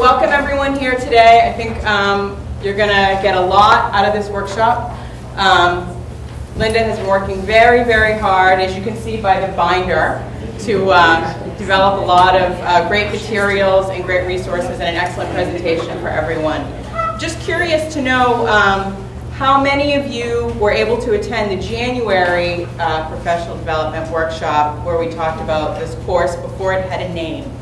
welcome everyone here today. I think um, you're going to get a lot out of this workshop. Um, Linda has been working very, very hard, as you can see by the binder, to uh, develop a lot of uh, great materials and great resources and an excellent presentation for everyone. Just curious to know um, how many of you were able to attend the January uh, professional development workshop where we talked about this course before it had a name?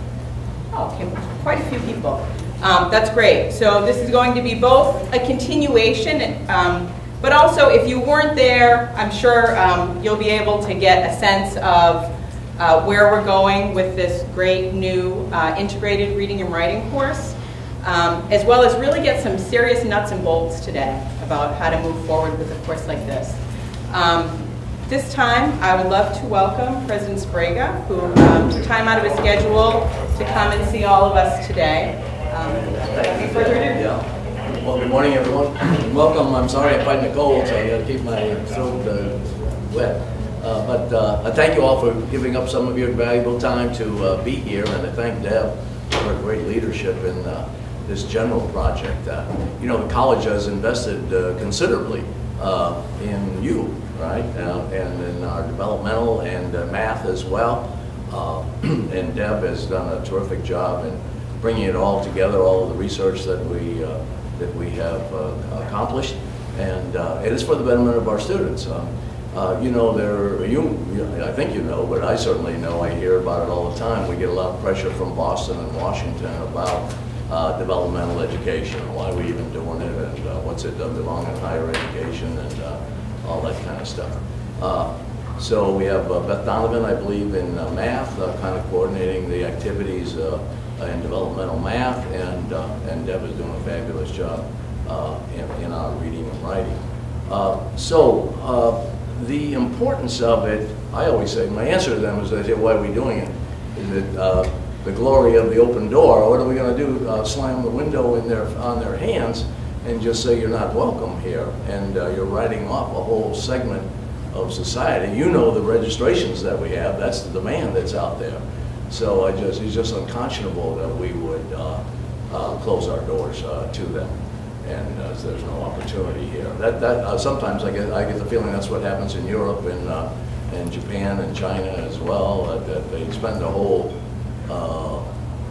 Oh, okay, quite a few people. Um, that's great. So this is going to be both a continuation, um, but also if you weren't there, I'm sure um, you'll be able to get a sense of uh, where we're going with this great new uh, integrated reading and writing course, um, as well as really get some serious nuts and bolts today about how to move forward with a course like this. Um, this time, I would love to welcome President Sbrega, who um, took time out of his schedule to come and see all of us today. Um, any further ado? Yeah. Well, good morning, everyone. Welcome. I'm sorry I'm fighting a cold, so I got to keep my throat uh, wet. Uh, but uh, I thank you all for giving up some of your valuable time to uh, be here, and I thank Deb for her great leadership in uh, this general project. Uh, you know, the college has invested considerably in you, right? Uh, and in our developmental and uh, math as well. Uh, and Deb has done a terrific job in bringing it all together, all of the research that we uh, that we have uh, accomplished, and uh, it is for the betterment of our students. you know, there you, I think you know, but I certainly know. I hear about it all the time. We get a lot of pressure from Boston and Washington about uh, developmental education, why we even doing it, and uh, what's it does belong in higher education, and uh, all that kind of stuff. Uh, so we have uh, Beth Donovan, I believe, in uh, math, uh, kind of coordinating the activities uh, in developmental math, and and Deb is doing a fabulous job in, in, our reading and writing. so the importance of it, I always say, my answer to them is, I say, why are we doing it? It the glory of the open door? What are we going to do? Uh, slam the window in their on their hands and just say you're not welcome here, and uh, you're writing off a whole segment of society. You know the registrations that we have. That's the demand that's out there. So I just it's just unconscionable that we would uh, uh close our doors uh, to them, and uh, there's no opportunity here. That that sometimes I get I get the feeling that's what happens in Europe and and Japan and China as well. that they spend a whole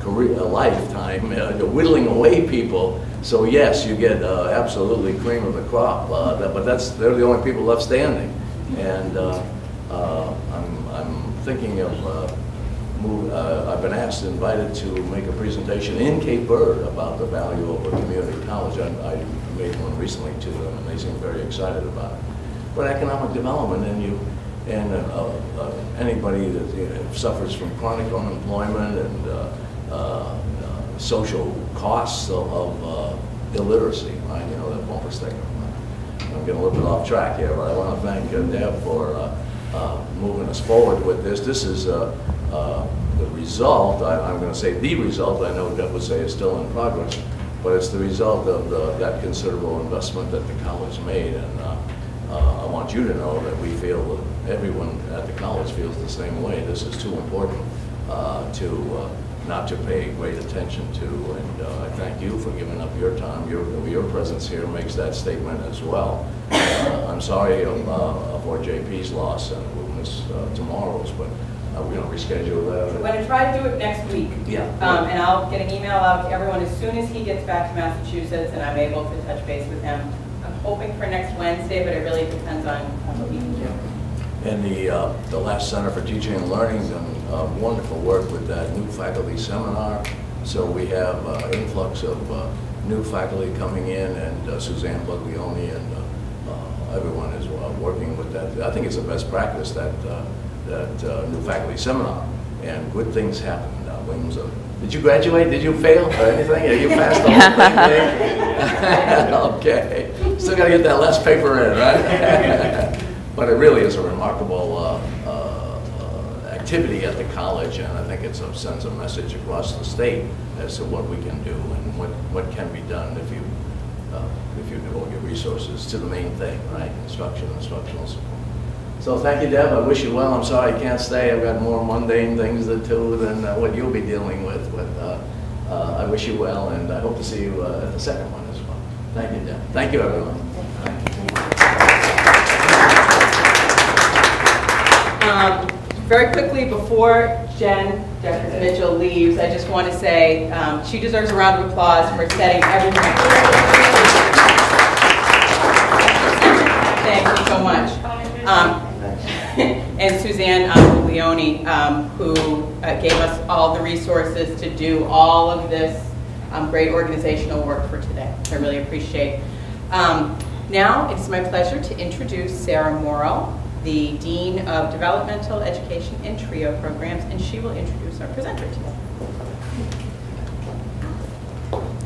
career, a lifetime whittling away people so yes, you get uh, absolutely cream of the crop, uh, but that's they're the only people left standing. And uh, uh I'm, I'm thinking of uh, move, uh, I've been asked, invited to make a presentation in Cape Verde about the value of a community college. I, I made one recently to them, and they seem very excited about it. But economic development, and you, and anybody that you know, suffers from chronic unemployment and social costs of, uh, illiteracy, right? You know, that bumper sticker. I'm getting a little bit off track here, but I want to thank uh, Deb for uh, uh, moving us forward with this. This is uh, uh, the result, I, am going to say the result, I know Deb would say is still in progress, but it's the result of the, that considerable investment that the college made. And I want you to know that we feel, that everyone at the college feels the same way. This is too important to not to pay great attention to. And uh, I thank you for giving up your time. Your, your presence here makes that statement as well. Uh, I'm sorry of, uh, for JP's loss, and we'll miss uh, tomorrow's, but uh, we're going to reschedule that. We're going to try to do it next week. Yeah. Um, and I'll get an email out to everyone as soon as he gets back to Massachusetts and I'm able to touch base with him. I'm hoping for next Wednesday, but it really depends on, what he can do. And the, uh, the last Center for Teaching and Learning uh, wonderful work with that new faculty seminar. So we have uh, influx of uh, new faculty coming in, and uh, Suzanne Buglioni and uh, uh, everyone is working with that. I think it's a best practice that that new faculty seminar, and good things happen. Williams, did you graduate? Did you fail or anything? Are you passed the whole thing? okay. Still got to get that last paper in, right? but it really is a remarkable activity at the college, and I think it sends a message across the state as to what we can do and what, what can be done if you uh, if you devote your resources to the main thing, right? Instruction, instructional support. So thank you, Deb. I wish you well. I'm sorry I can't stay. I've got more mundane things to do than uh, what you'll be dealing with. But uh, uh, I wish you well, and I hope to see you uh, at the second one as well. Thank you, Deb. Thank you, everyone. Um, Very quickly, before Jen Jeffers Mitchell leaves, I just want to say um, she deserves a round of applause for setting everything. Up thank you so much. Um, And Suzanne um, Leone, um, who uh, gave us all the resources to do all of this um, great organizational work for today. I really appreciate. Um, Now, it's my pleasure to introduce Sarah Morrow, the Dean of Developmental Education and TRIO Programs, and she will introduce our presenter today.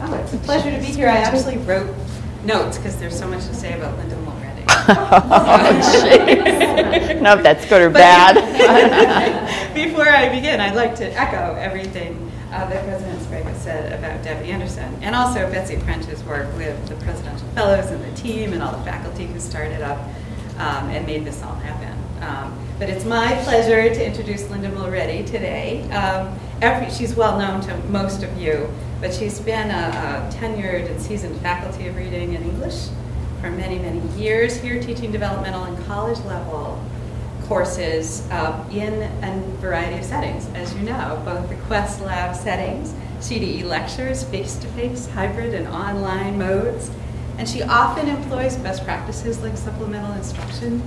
Oh, it's a pleasure to be here. I actually wrote notes because there's so much to say about Linda Mulready. oh, No, if that's good or But- bad. Before I begin, I'd like to echo everything uh, that President Sbrega said about Debbie Anderson, and also Betsy French's work with the Presidential Fellows and the team and all the faculty who started up um, and made this all happen. Um, But it's my pleasure to introduce Linda Mulready today. Um, every- She's well known to most of you, but she's been a a tenured and seasoned faculty of reading and English for many, many years here teaching developmental and college level courses uh, in a variety of settings, as you know, both the Quest Lab settings, CDE lectures, face-to-face, hybrid, and online modes. And she often employs best practices like supplemental instruction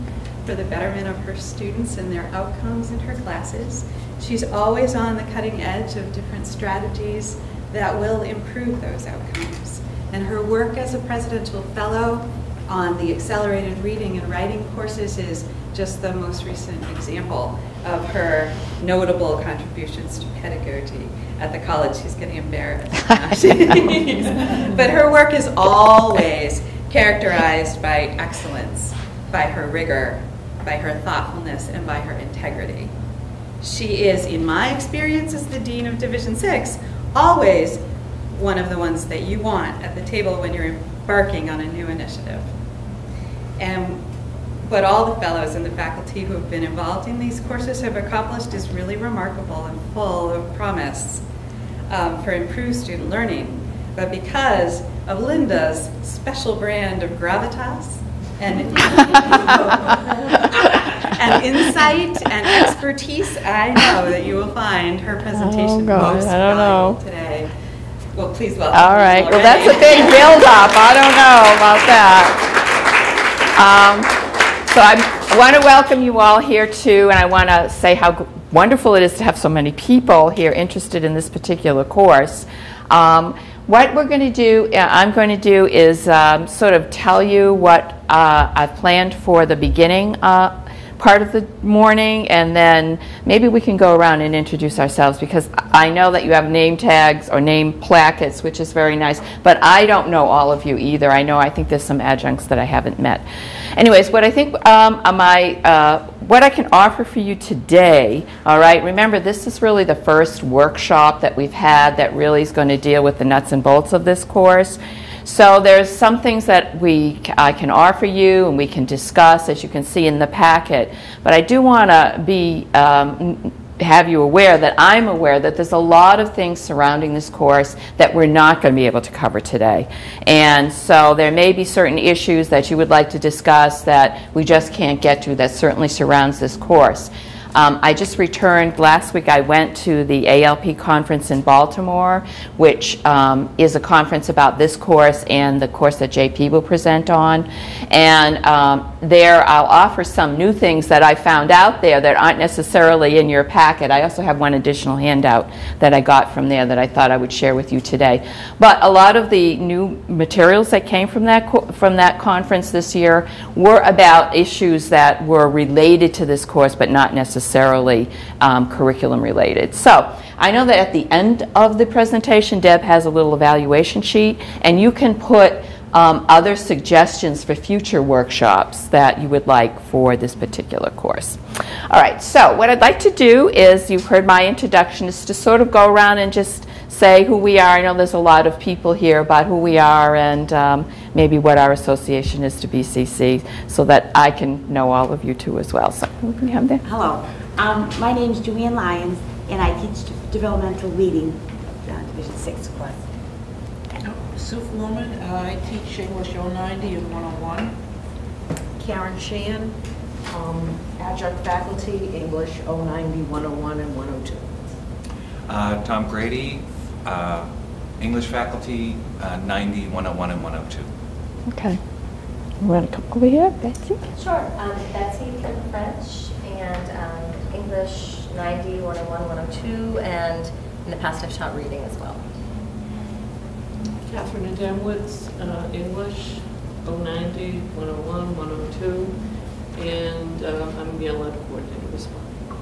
for the betterment of her students and their outcomes in her classes. She's always on the cutting edge of different strategies that will improve those outcomes. And her work as a presidential fellow on the accelerated reading and writing courses is just the most recent example of her notable contributions to pedagogy at the college. She's getting embarrassed. but her work is always characterized by excellence, by her rigor, by her thoughtfulness, and by her integrity. She is, in my experience as the Dean of Division 6, always one of the ones that you want at the table when you're embarking on a new initiative. And what all the fellows and the faculty who have been involved in these courses have accomplished is really remarkable and full of promise um, for improved student learning. But because of Linda's special brand of gravitas and, and insight and expertise, I know that you will find her presentation Oh, most I don't valuable know. today. Well, please welcome. All right, well, that's a big build-up. I don't know about that. Um, So I want to welcome you all here too, and I want to say how wonderful it is to have so many people here interested in this particular course. Um, What we're going to do, uh, I'm going to do is um, sort of tell you what uh, I've planned for the beginning uh, part of the morning, and then maybe we can go around and introduce ourselves because I know that you have name tags or name plackets, which is very nice, but I don't know all of you either. I know I think there's some adjuncts that I haven't met. Anyways, what I think um, my uh, what I can offer for you today, all right, remember this is really the first workshop that we've had that really is going to deal with the nuts and bolts of this course. So there's some things that we I can offer you and we can discuss, as you can see in the packet. But I do want to be um, have you aware that I'm aware that there's a lot of things surrounding this course that we're not going to be able to cover today. And so there may be certain issues that you would like to discuss that we just can't get to that certainly surrounds this course. Um, I just returned, last week I went to the ALP conference in Baltimore, which um, is a conference about this course and the course that JP will present on. And um, there I'll offer some new things that I found out there that aren't necessarily in your packet. I also have one additional handout that I got from there that I thought I would share with you today. But a lot of the new materials that came from that, from that conference this year were about issues that were related to this course but not necessarily um, curriculum related. So I know that at the end of the presentation, Deb has a little evaluation sheet, and you can put um, other suggestions for future workshops that you would like for this particular course. All right, so what I'd like to do is, you've heard my introduction, is to sort of go around and just say who we are. I know there's a lot of people here about who we are and um, maybe what our association is to BCC so that I can know all of you too as well. So, who can we have there? Hello, um, my is Joanne Lyons, and I teach developmental reading. Uh, Division Six class. Sue Foreman, uh, I teach English 090 and 101. Karen Shan, um, adjunct faculty, English 090, 101, and 102. Uh, Tom Grady, uh, English faculty, uh, 90, 101, and 102. Okay. You want to come over here, Betsy? Sure. Um, Betsy from French and um, English 90, 101, 102, and in the past I've taught reading as well. Catherine Adamwitz, uh, English 090, 101, 102, and uh, I'm the LED coordinator as well.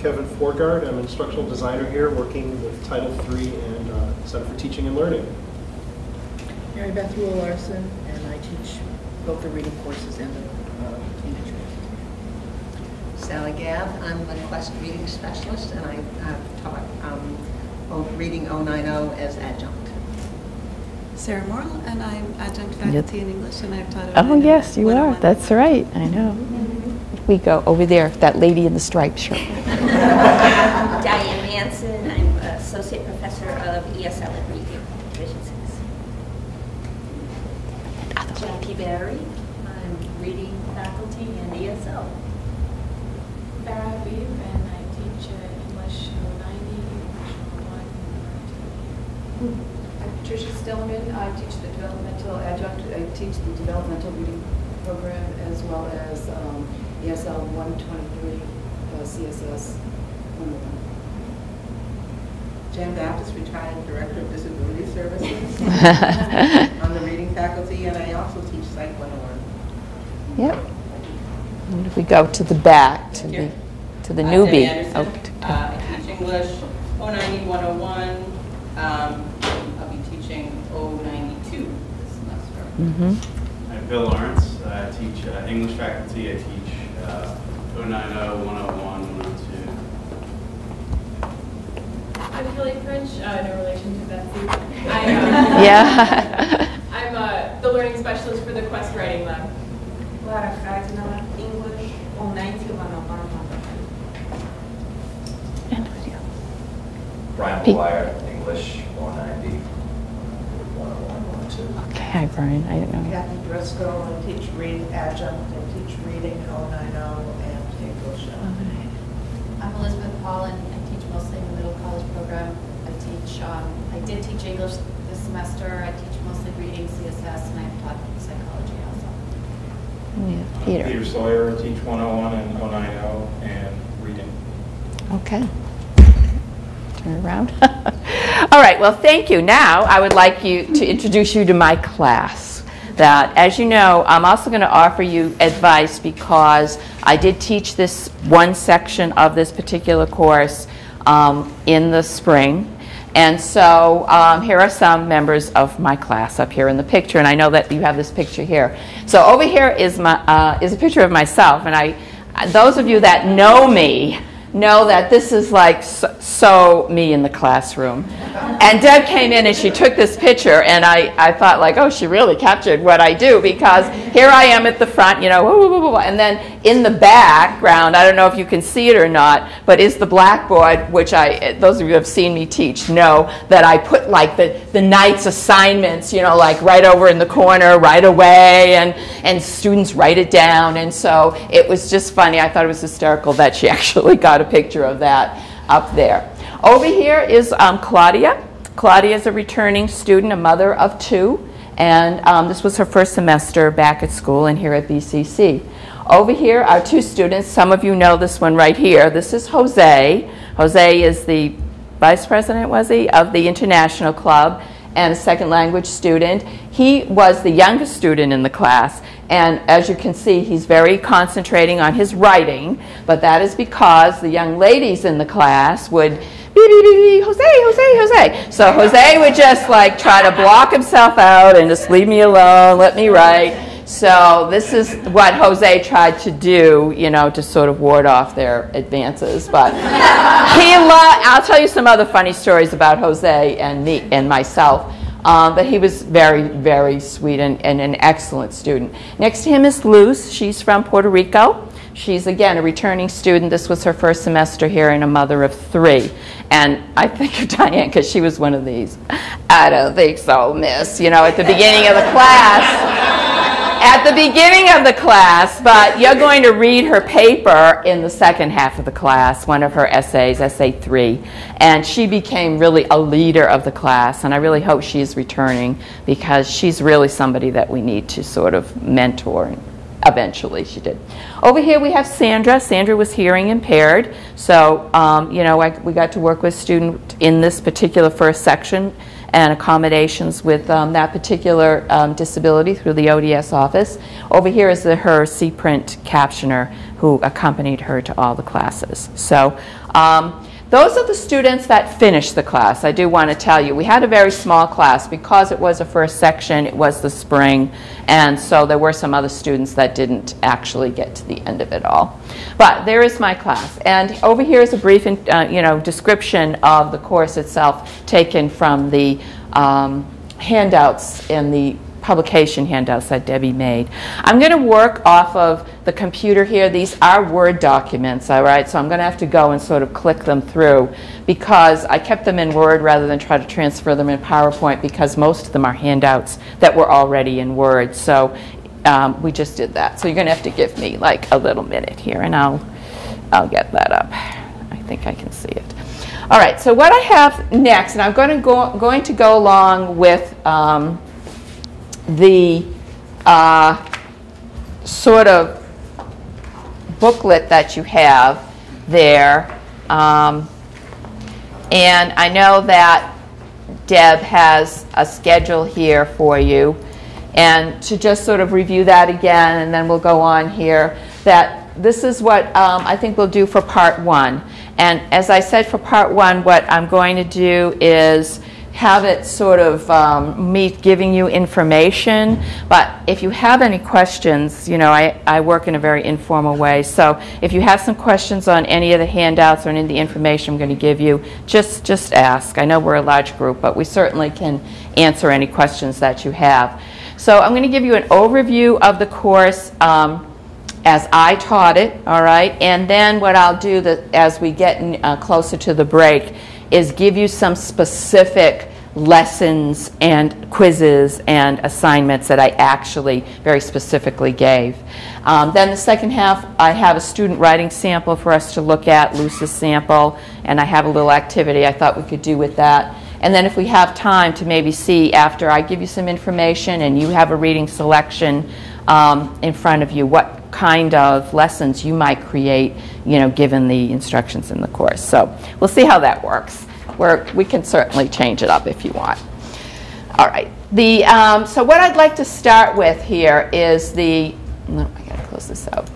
Kevin Forgard, I'm an instructional designer here, working with Title III and uh, Center for Teaching and Learning. Mary Beth Rule Larson, and I teach both the reading courses and the uh, English courses. Sally Gabb, I'm a Quest reading specialist, and I have taught um, o- reading 090 as adjunct. Sarah Morrell, and I'm adjunct faculty yep. in English, and I've taught. Oh yes, you are. That's right. I know. Mm -hmm. We go over there. That lady in the striped shirt. Diane Manson. I'm associate professor of ESL at Reading, Division Six. Jackie Barry. I'm reading faculty in ESL. Farah Habib, I teach uh, English uh, 90, English 1, Tricia Stillman. I teach the developmental adjunct. I teach the developmental reading program as well as um, ESL 123 uh, CSS 101. Jan Baptist, retired Director of Disability Services. on the reading faculty, and I also teach Psych 101. Yep. And if we go to the back, to the, to the newbie. Uh, Anderson, oh, to, uh, I teach English, 090-101, um, semester. mhm. I'm Bill Lawrence. I teach uh, English faculty. I teach uh, 090, 101, 102. I'm Kelly French, uh, no relation to Betsy. I, uh, Yeah. I'm uh, the learning specialist for the Quest Writing Lab. Clara Cardinal, English 090, 101, And video. Brian Pete. McGuire, English 190, 101, 102. Okay, hi, Brian. I don't know. Kathy Driscoll, I teach reading adjunct, I teach reading 090 and English. I'm Elizabeth Paul, and I teach mostly in the middle college program. I teach, um, I did teach English this semester. I teach mostly reading, CSS, and I've taught psychology also. We have Peter. Peter Sawyer, I teach 101 and 090 and reading. Okay. Turn around. All right, well, thank you. Now, I would like you to introduce you to my class. That, as you know, I'm also going to offer you advice because I did teach this one section of this particular course um, in the spring. And so um, here are some members of my class up here in the picture, and I know that you have this picture here. So over here is my uh, is a picture of myself, and I those of you that know me know that this is like so, so me in the classroom. And Deb came in and she took this picture, and I, I thought like, oh, she really captured what I do because here I am at the front, you know, and then in the background, I don't know if you can see it or not, but is the blackboard, which I, those of you who have seen me teach know that I put like the, the night's assignments, you know, like right over in the corner right away, and, and students write it down. And so it was just funny. I thought it was hysterical that she actually got a picture of that up there. Over here is um, Claudia. Claudia is a returning student, a mother of two, and um, this was her first semester back at school and here at BCC. Over here are two students. Some of you know this one right here. This is Jose. Jose is the vice president, was he, of the International Club and a second language student. He was the youngest student in the class, and as you can see, he's very concentrating on his writing, but that is because the young ladies in the class would beep, beep, beep, Jose, Jose, Jose. So Jose would just like try to block himself out and just leave me alone, let me write. So this is what Jose tried to do, you know, to sort of ward off their advances. But he lo- I'll tell you some other funny stories about Jose and me and myself. Um, but he was very, very sweet and, and an excellent student. Next to him is Luz. She's from Puerto Rico. She's, again, a returning student. This was her first semester here and a mother of three. And I think of Diane because she was one of these. I don't think so, miss, you know, at the beginning of the class at the beginning of the class, but you're going to read her paper in the second half of the class, one of her essays, essay three. And she became really a leader of the class, and I really hope she is returning because she's really somebody that we need to sort of mentor. Eventually, she did. Over here, we have Sandra. Sandra was hearing impaired, so um, you know I, we got to work with student in this particular first section and accommodations with um, that particular um, disability through the ODS office. Over here is the, her C-print captioner who accompanied her to all the classes. So um, those are the students that finished the class. I do want to tell you, we had a very small class because it was a first section, it was the spring, and so there were some other students that didn't actually get to the end of it all. But there is my class, and over here is a brief, uh, you know, description of the course itself taken from the um, handouts in the publication handouts that Debbie made. I'm going to work off of the computer here. These are Word documents, all right? So I'm going to have to go and sort of click them through because I kept them in Word rather than try to transfer them in PowerPoint because most of them are handouts that were already in Word. So um, we just did that. So you're going to have to give me like a little minute here and I'll, I'll get that up. I think I can see it. All right, so what I have next, and I'm going to go, going to go along with um, the uh, sort of booklet that you have there. Um, and I know that Deb has a schedule here for you. And to just sort of review that again, and then we'll go on here, that this is what um, I think we'll do for part one. And as I said for part one, what I'm going to do is have it sort of um, me giving you information. But if you have any questions, you know, I, I work in a very informal way. So if you have some questions on any of the handouts or any of the information I'm going to give you, just, just ask. I know we're a large group, but we certainly can answer any questions that you have. So I'm going to give you an overview of the course um, as I taught it, all right? And then what I'll do as we get uh, closer to the break is give you some specific lessons and quizzes and assignments that I actually very specifically gave. Um, then the second half, I have a student writing sample for us to look at, Luz's sample, and I have a little activity I thought we could do with that. And then if we have time to maybe see after I give you some information and you have a reading selection um, in front of you, what kind of lessons you might create, you know, given the instructions in the course. So we'll see how that works. We can certainly change it up if you want. All right. The um, so what I'd like to start with here is the. No, I gotta close this out.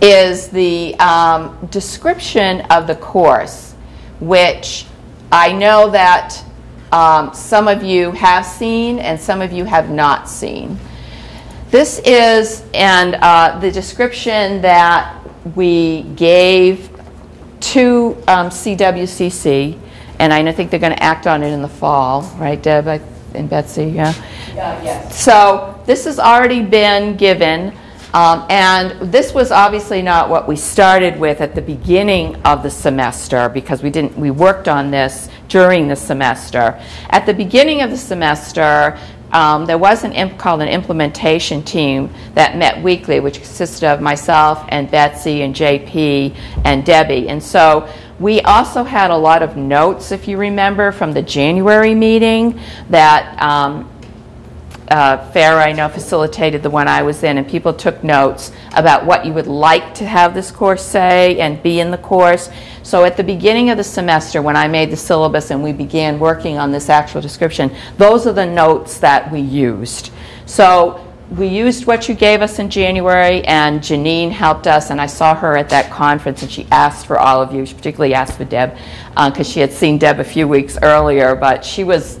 Is the um, description of the course, which I know that um, some of you have seen and some of you have not seen. This is and uh, the description that we gave to um, CWCC, and I think they're going to act on it in the fall, right, Deb and Betsy? Yeah. Yeah. Yes. So this has already been given. Um, and this was obviously not what we started with at the beginning of the semester because we didn't we worked on this during the semester. At the beginning of the semester, um, there was an imp called an implementation team that met weekly, which consisted of myself and Betsy and JP and Debbie. And so we also had a lot of notes, if you remember, from the January meeting that um, uh, I know, facilitated the one I was in, and people took notes about what you would like to have this course say and be in the course. So at the beginning of the semester, when I made the syllabus and we began working on this actual description, those are the notes that we used. So we used what you gave us in January, and Janine helped us, and I saw her at that conference, and she asked for all of you. She particularly asked for Deb because uh, she had seen Deb a few weeks earlier, but she was,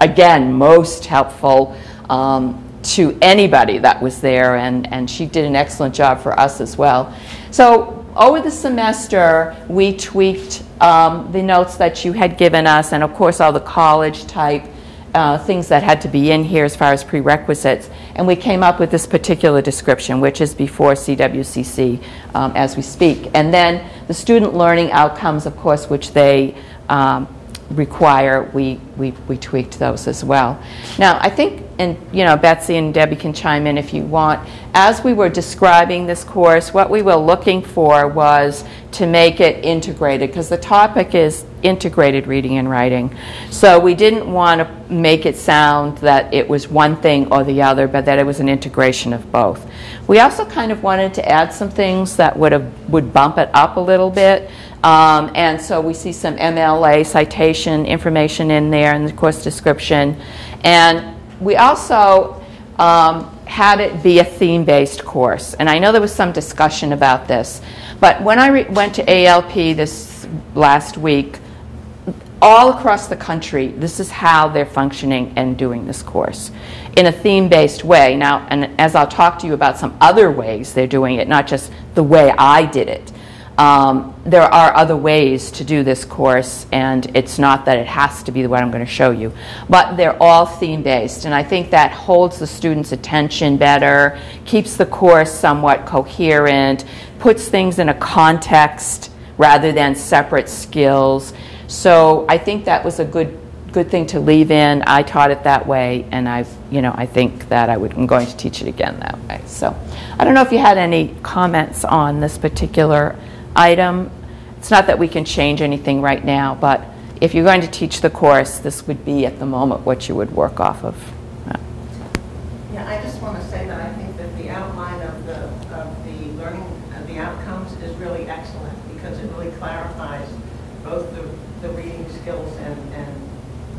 again, most helpful um, to anybody that was there, and, and she did an excellent job for us as well. So over the semester, we tweaked um, the notes that you had given us, and of course all the college type uh, things that had to be in here as far as prerequisites, and we came up with this particular description, which is before CWCC um, as we speak. And then the student learning outcomes, of course, which they um, require, we, we, we tweaked those as well. Now, I think, and you know, Betsy and Debbie can chime in if you want. As we were describing this course, what we were looking for was to make it integrated, because the topic is integrated reading and writing. So we didn't want to make it sound that it was one thing or the other, but that it was an integration of both. We also kind of wanted to add some things that would have would bump it up a little bit. Um, and so we see some MLA citation information in there in the course description. And we also um, had it be a theme-based course. And I know there was some discussion about this. But when I went to ALP this last week, all across the country, this is how they're functioning and doing this course in a theme-based way. Now, and as I'll talk to you about some other ways they're doing it, not just the way I did it. Um, there are other ways to do this course, and it's not that it has to be what I'm going to show you. But they're all theme-based, and I think that holds the students' attention better, keeps the course somewhat coherent, puts things in a context rather than separate skills. So I think that was a good good thing to leave in. I taught it that way, and I've, you know, I think that I would, I'm going to teach it again that way. So I don't know if you had any comments on this particular item. It's not that we can change anything right now, but if you're going to teach the course, this would be at the moment what you would work off of. Yeah, I just want to say that I think that the outline of the, of the learning, of the outcomes is really excellent because it really clarifies both the, the reading skills and, and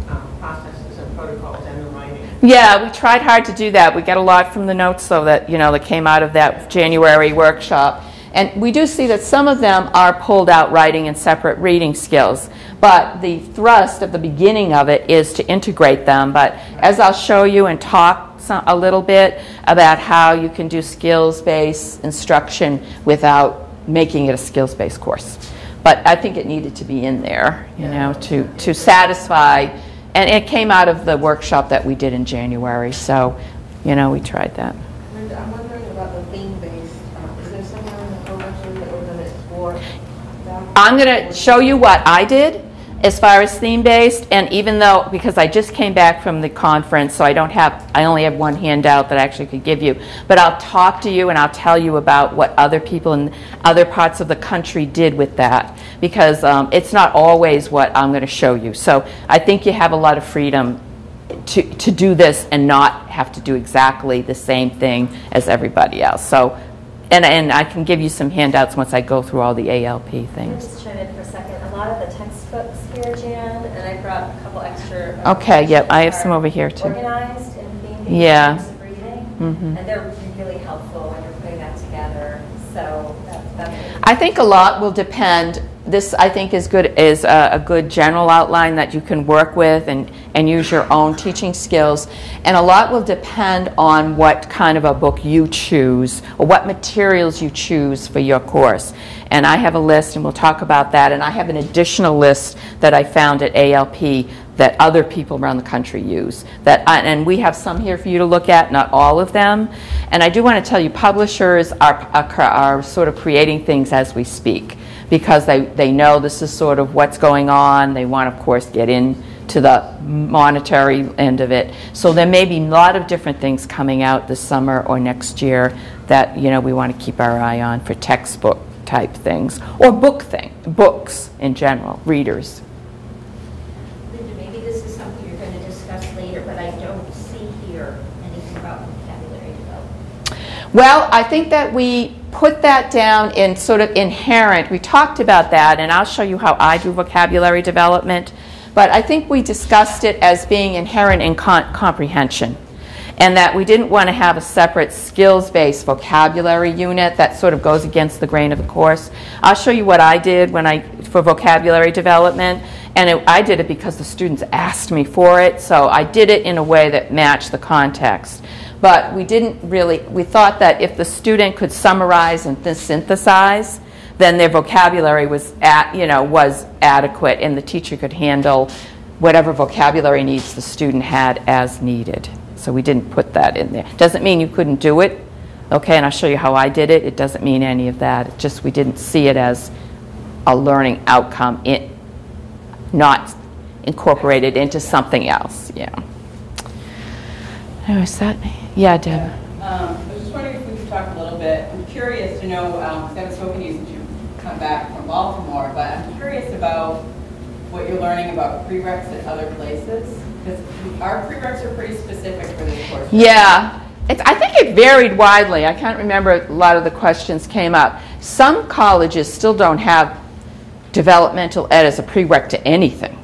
um, processes and protocols and the writing. Yeah, we tried hard to do that. We got a lot from the notes, though, that, you know, that came out of that January workshop. And we do see that some of them are pulled out writing and separate reading skills. But the thrust of the beginning of it is to integrate them. But as I'll show you and talk some, a little bit about how you can do skills-based instruction without making it a skills-based course. But I think it needed to be in there, you know, to, to satisfy. And it came out of the workshop that we did in January. So, you know, we tried that. I'm going to show you what I did as far as theme-based, and even though, because I just came back from the conference, so I don't have, I only have one handout that I actually could give you, but I'll talk to you and I'll tell you about what other people in other parts of the country did with that, because um, it's not always what I'm going to show you. So I think you have a lot of freedom to, to do this and not have to do exactly the same thing as everybody else. So, and, and I can give you some handouts once I go through all the ALP things. just chime in for a second? A lot of the textbooks here, Jan, and I brought a couple extra. uh, Okay, yep, I have some over here, too. Organized in theme-based Yeah. of reading. Mhm. And they're really helpful when you're putting that together. So that- that's. I think a lot will depend. This, I think, is good is a, a good general outline that you can work with and, and use your own teaching skills. And a lot will depend on what kind of a book you choose or what materials you choose for your course. And I have a list, and we'll talk about that. And I have an additional list that I found at ALP that other people around the country use. That I, and we have some here for you to look at, not all of them. And I do want to tell you, publishers are, are, are sort of creating things as we speak because they, they know this is sort of what's going on. They want, of course, get into the monetary end of it. So there may be a lot of different things coming out this summer or next year that you know we want to keep our eye on for textbook type things or book thing, books in general, readers. Linda, maybe this is something you're going to discuss later, but I don't see here anything about vocabulary development. Well, I think that we put that down in sort of inherent. We talked about that, and I'll show you how I do vocabulary development. But I think we discussed it as being inherent in comprehension, and that we didn't want to have a separate skills based vocabulary unit that sort of goes against the grain of the course. I'll show you what I did when I for vocabulary development, and it, I did it because the students asked me for it, so I did it in a way that matched the context. But we didn't really, we thought that if the student could summarize and th- synthesize, then their vocabulary was at, you know, was adequate and the teacher could handle whatever vocabulary needs the student had as needed. So we didn't put that in there. Doesn't mean you couldn't do it, okay, and I'll show you how I did it. It doesn't mean any of that. It just we didn't see it as a learning outcome, it, not incorporated into something else, yeah. Oh, is that, yeah, Deb? Um, I was just wondering if we could talk a little bit, I'm curious to know, because I haven't spoken to you since you come back from Baltimore, but I'm curious about what you're learning about prereqs at other places, because our prereqs are pretty specific for this course. Yeah, it's, I think it varied widely. I can't remember, a lot of the questions came up. Some colleges still don't have developmental ed as a prereq to anything.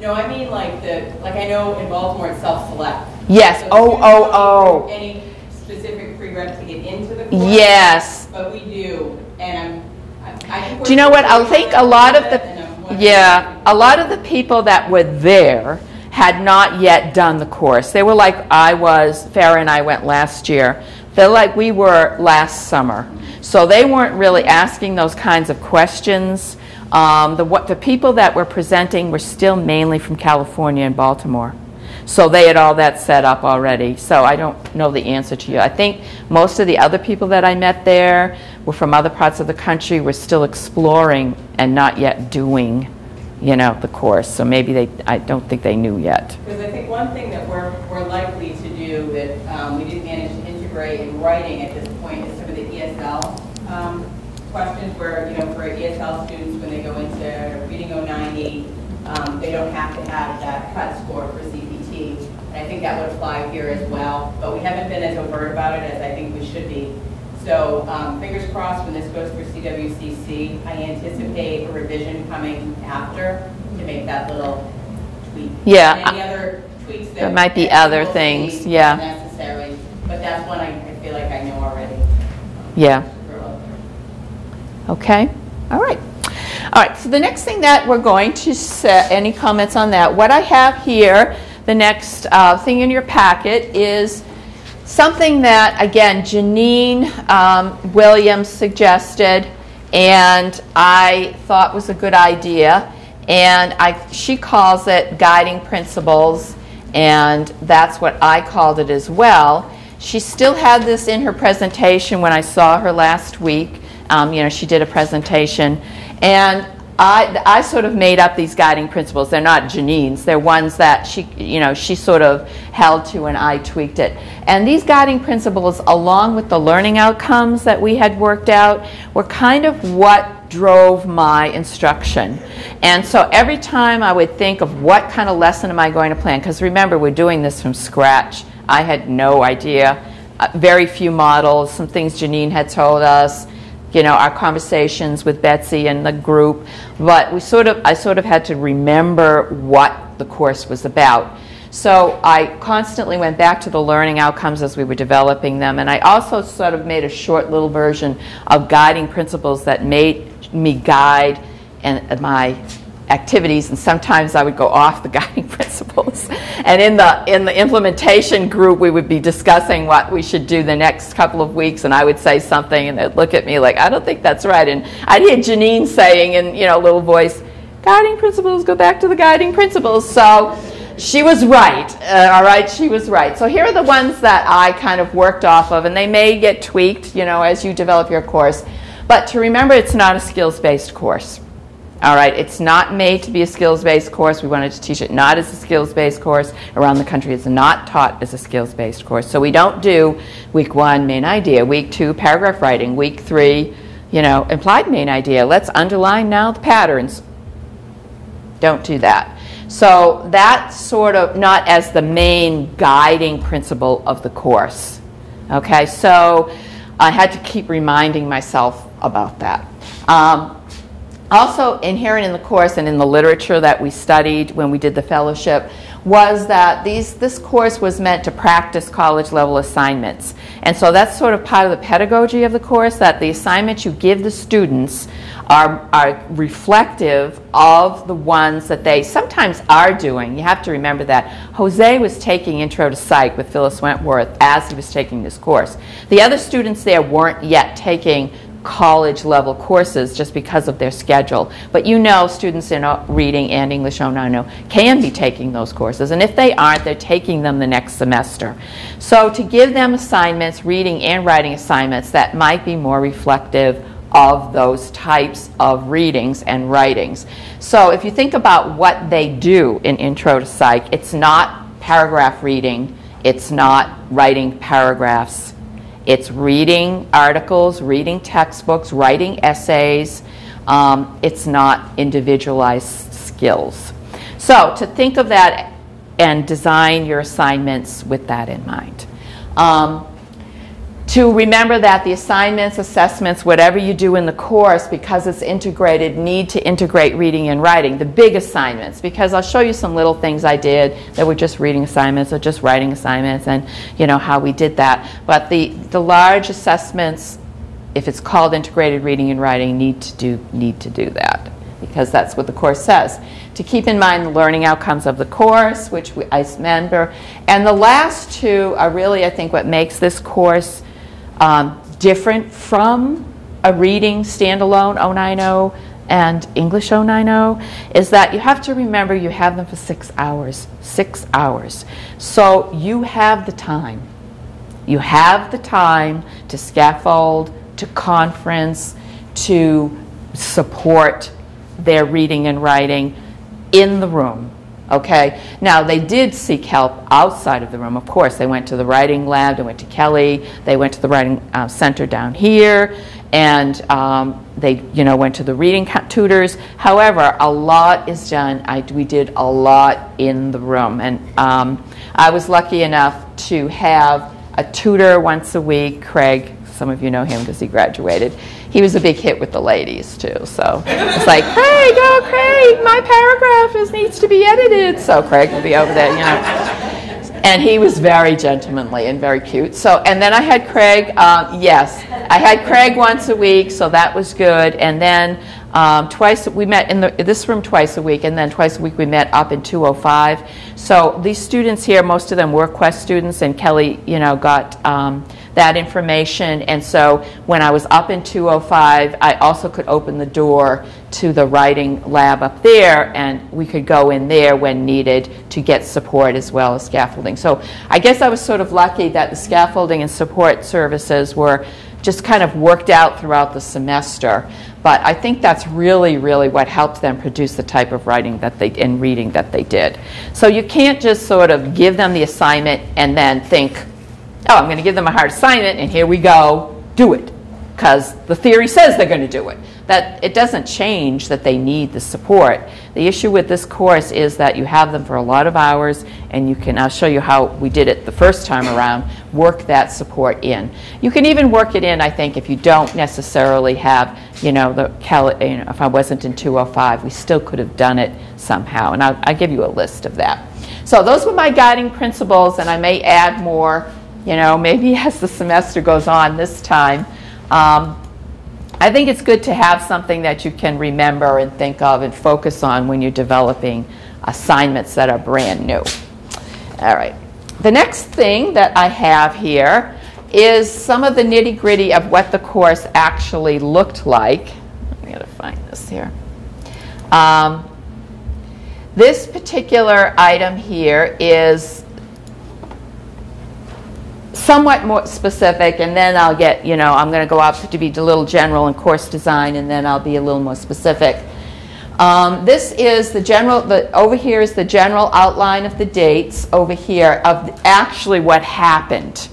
No, I mean like the, like I know in Baltimore it's self-select. Yes, oh, oh, oh. Any specific to get into the course. Yes. But we do, and I'm, I- I. Do you know what? I think a lot of the, And I'm wondering- yeah, a lot of the people that were there had not yet done the course. They were like I was, Farah and I went last year. They're like we were last summer. So they weren't really asking those kinds of questions. Um, the, what, the people that were presenting were still mainly from California and Baltimore. So they had all that set up already. So I don't know the answer to you. I think most of the other people that I met there were from other parts of the country, were still exploring and not yet doing, you know, the course. So maybe they, I don't think they knew yet. Because I think one thing that we're, we're likely to do that um, we didn't manage to integrate in writing at this point is some of the ESL um, questions where, you know, for ESL students, when they go into Reading 090, um, they don't have to have that cut score for CPT. And I think that would apply here as well, but we haven't been as overt about it as I think we should be. So um, fingers crossed when this goes through CWCC, I anticipate a revision coming after to make that little tweak. Yeah, And Any other tweaks that. There might be other things, yeah. Necessary, but that's one I I feel like I know already. Yeah. Okay, all right. All right, so the next thing that we're going to set, any comments on that? What I have here, the next uh, thing in your packet is something that, again, Janine um, Williams suggested, and I thought was a good idea. And I, she calls it guiding principles, and that's what I called it as well. She still had this in her presentation when I saw her last week. Um, you know, she did a presentation, and I, I sort of made up these guiding principles. They're not Janine's. They're ones that she, you know, she sort of held to, and I tweaked it. And these guiding principles, along with the learning outcomes that we had worked out, were kind of what drove my instruction. And so every time I would think of what kind of lesson am I going to plan, because remember, we're doing this from scratch. I had no idea. Uh, very few models, some things Janine had told us, you know, our conversations with Betsy and the group. But we sort of, I sort of had to remember what the course was about. So I constantly went back to the learning outcomes as we were developing them. And I also sort of made a short little version of guiding principles that made me guide and my activities and sometimes I would go off the guiding principles. And in the in the implementation group we would be discussing what we should do the next couple of weeks and I would say something and they'd look at me like I don't think that's right and I'd hear Janine saying in you know little voice guiding principles go back to the guiding principles. So she was right. Uh, all right, she was right. So here are the ones that I kind of worked off of and they may get tweaked, you know, as you develop your course. But to remember it's not a skills-based course. All right, it's not made to be a skills-based course. We wanted to teach it not as a skills-based course. Around the country, it's not taught as a skills-based course. So we don't do week one, main idea, week two, paragraph writing, week three, you know, implied main idea. Let's underline now the patterns. Don't do that. So that's sort of not as the main guiding principle of the course. Okay, so I had to keep reminding myself about that. Um, also inherent in the course and in the literature that we studied when we did the fellowship was that these, this course was meant to practice college level assignments. And so that's sort of part of the pedagogy of the course, that the assignments you give the students are, are reflective of the ones that they sometimes are doing. You have to remember that. Jose was taking Intro to Psych with Phyllis Wentworth as he was taking this course. The other students there weren't yet taking college level courses just because of their schedule. But you know students in uh, reading and English 090 can be taking those courses. And if they aren't, they're taking them the next semester. So to give them assignments, reading and writing assignments that might be more reflective of those types of readings and writings. So if you think about what they do in Intro to Psych, it's not paragraph reading, it's not writing paragraphs, it's reading articles, reading textbooks, writing essays. Um, it's not individualized skills. So to think of that and design your assignments with that in mind. Um, to remember that the assignments, assessments, whatever you do in the course, because it's integrated, need to integrate reading and writing, the big assignments, because I'll show you some little things I did that were just reading assignments or just writing assignments and you know how we did that. But the, the large assessments, if it's called integrated reading and writing, need to do, need to do that because that's what the course says. To keep in mind the learning outcomes of the course, which we, I remember. And the last two are really, I think, what makes this course um, different from a reading standalone 090 and English 090 is that you have to remember you have them for six hours. Six hours. So you have the time. You have the time to scaffold, to conference, to support their reading and writing in the room. Okay, now they did seek help outside of the room, of course. They went to the writing lab, they went to Kelly, they went to the writing uh, center down here, and um, they you know went to the reading tutors. However, a lot is done. I, we did a lot in the room, and um, I was lucky enough to have a tutor once a week, Craig. Some of you know him because he graduated he was a big hit with the ladies too. So it's like, Craig, oh Craig, my paragraph is, needs to be edited. So Craig will be over there, you know. And he was very gentlemanly and very cute. So, and then I had Craig. Um, yes, I had Craig once a week, so that was good. And then um, twice we met in the, this room twice a week, and then twice a week we met up in 205. So these students here, most of them were Quest students, and Kelly, you know, got. Um, that information. And so when I was up in 205, I also could open the door to the writing lab up there, and we could go in there when needed to get support as well as scaffolding. So I guess I was sort of lucky that the scaffolding and support services were just kind of worked out throughout the semester. But I think that's really, really what helped them produce the type of writing that they and reading that they did. So you can't just sort of give them the assignment and then think, oh, I'm going to give them a hard assignment, and here we go, do it. Because the theory says they're going to do it. That it doesn't change that they need the support. The issue with this course is that you have them for a lot of hours, and you can, I'll show you how we did it the first time around, work that support in. You can even work it in, I think, if you don't necessarily have, you know, the you know, if I wasn't in 205, we still could have done it somehow. And I'll, I'll give you a list of that. So those were my guiding principles, and I may add more you know, maybe as the semester goes on this time. Um, I think it's good to have something that you can remember and think of and focus on when you're developing assignments that are brand new. All right. The next thing that I have here is some of the nitty gritty of what the course actually looked like. I'm going to find this here. Um, this particular item here is somewhat more specific, and then I'll get, you know, I'm going to go up to be a little general in course design, and then I'll be a little more specific. Um, this is the general, the, over here is the general outline of the dates over here of actually what happened.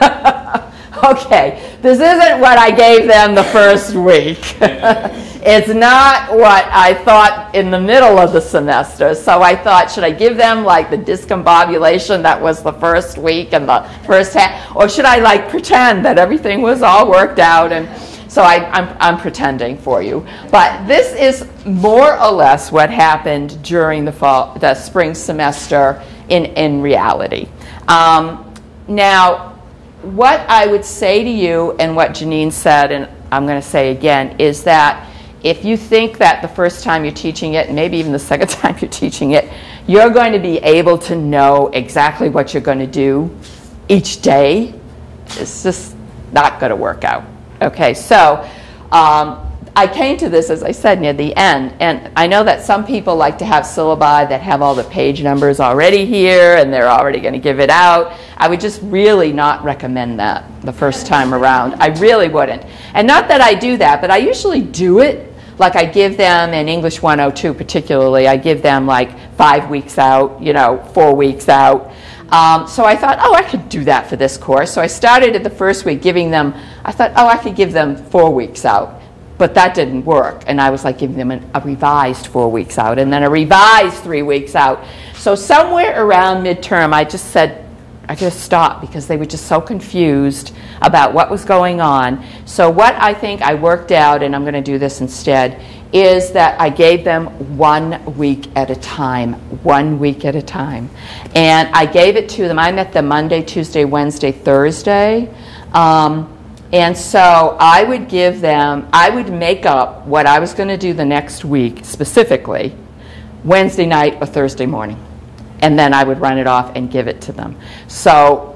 okay, this isn't what I gave them the first week. it's not what I thought in the middle of the semester. So I thought, should I give them like the discombobulation that was the first week and the first half, or should I like pretend that everything was all worked out and so I, am I'm pretending for you. But this is more or less what happened during the fall, the spring semester in, in reality. Um, now, what I would say to you and what Janine said, and I'm going to say again, is that if you think that the first time you're teaching it, maybe even the second time you're teaching it, you're going to be able to know exactly what you're going to do each day, it's just not going to work out. Okay, so um, I came to this, as I said, near the end, and I know that some people like to have syllabi that have all the page numbers already here, and they're already going to give it out. I would just really not recommend that the first time around. I really wouldn't. And not that I do that, but I usually do it. Like I give them in English 102 particularly, I give them like five weeks out, you know, four weeks out. Um, so I thought, oh, I could do that for this course. So I started at the first week giving them, I thought, oh, I could give them four weeks out. But that didn't work. And I was like giving them an, a revised four weeks out and then a revised three weeks out. So somewhere around midterm, I just said, I just stopped because they were just so confused about what was going on. So what I think I worked out, and I'm going to do this instead, is that I gave them one week at a time, one week at a time. And I gave it to them. I met them Monday, Tuesday, Wednesday, Thursday. Um, and so I would give them, I would make up what I was going to do the next week specifically Wednesday night or Thursday morning. And then I would run it off and give it to them. So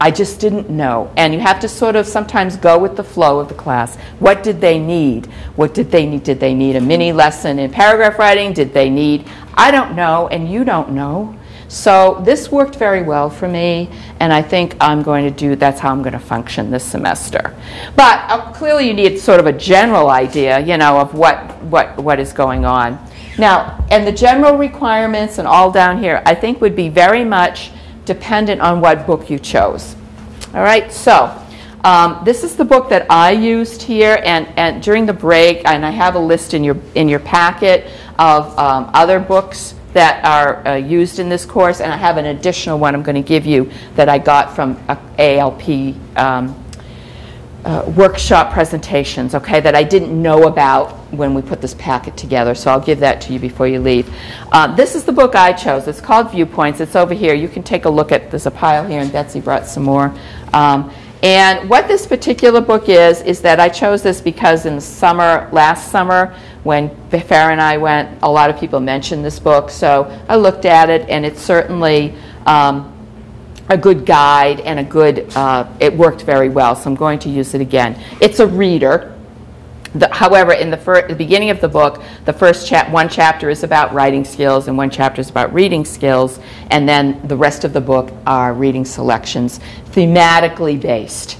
I just didn't know. And you have to sort of sometimes go with the flow of the class. What did they need? What did they need? Did they need a mini lesson in paragraph writing? Did they need, I don't know, and you don't know. So this worked very well for me, and I think I'm going to do, that's how I'm going to function this semester. But uh, clearly you need sort of a general idea, you know, of what, what, what is going on. Now, and the general requirements and all down here, I think would be very much dependent on what book you chose. All right, so um, this is the book that I used here, and, and during the break, and I have a list in your, in your packet of um, other books that are uh, used in this course, and I have an additional one I'm going to give you that I got from ALP um, uh, workshop presentations, okay, that I didn't know about when we put this packet together. So I'll give that to you before you leave. Uh, this is the book I chose. It's called Viewpoints. It's over here. You can take a look at, there's a pile here, and Betsy brought some more. Um, and what this particular book is, is that I chose this because in the summer, last summer, when Farah and I went, a lot of people mentioned this book. So I looked at it, and it's certainly um, a good guide and a good, uh, it worked very well, so I'm going to use it again. It's a reader. The, however, in the, the beginning of the book, the first chap- one chapter is about writing skills and one chapter is about reading skills, and then the rest of the book are reading selections, thematically based.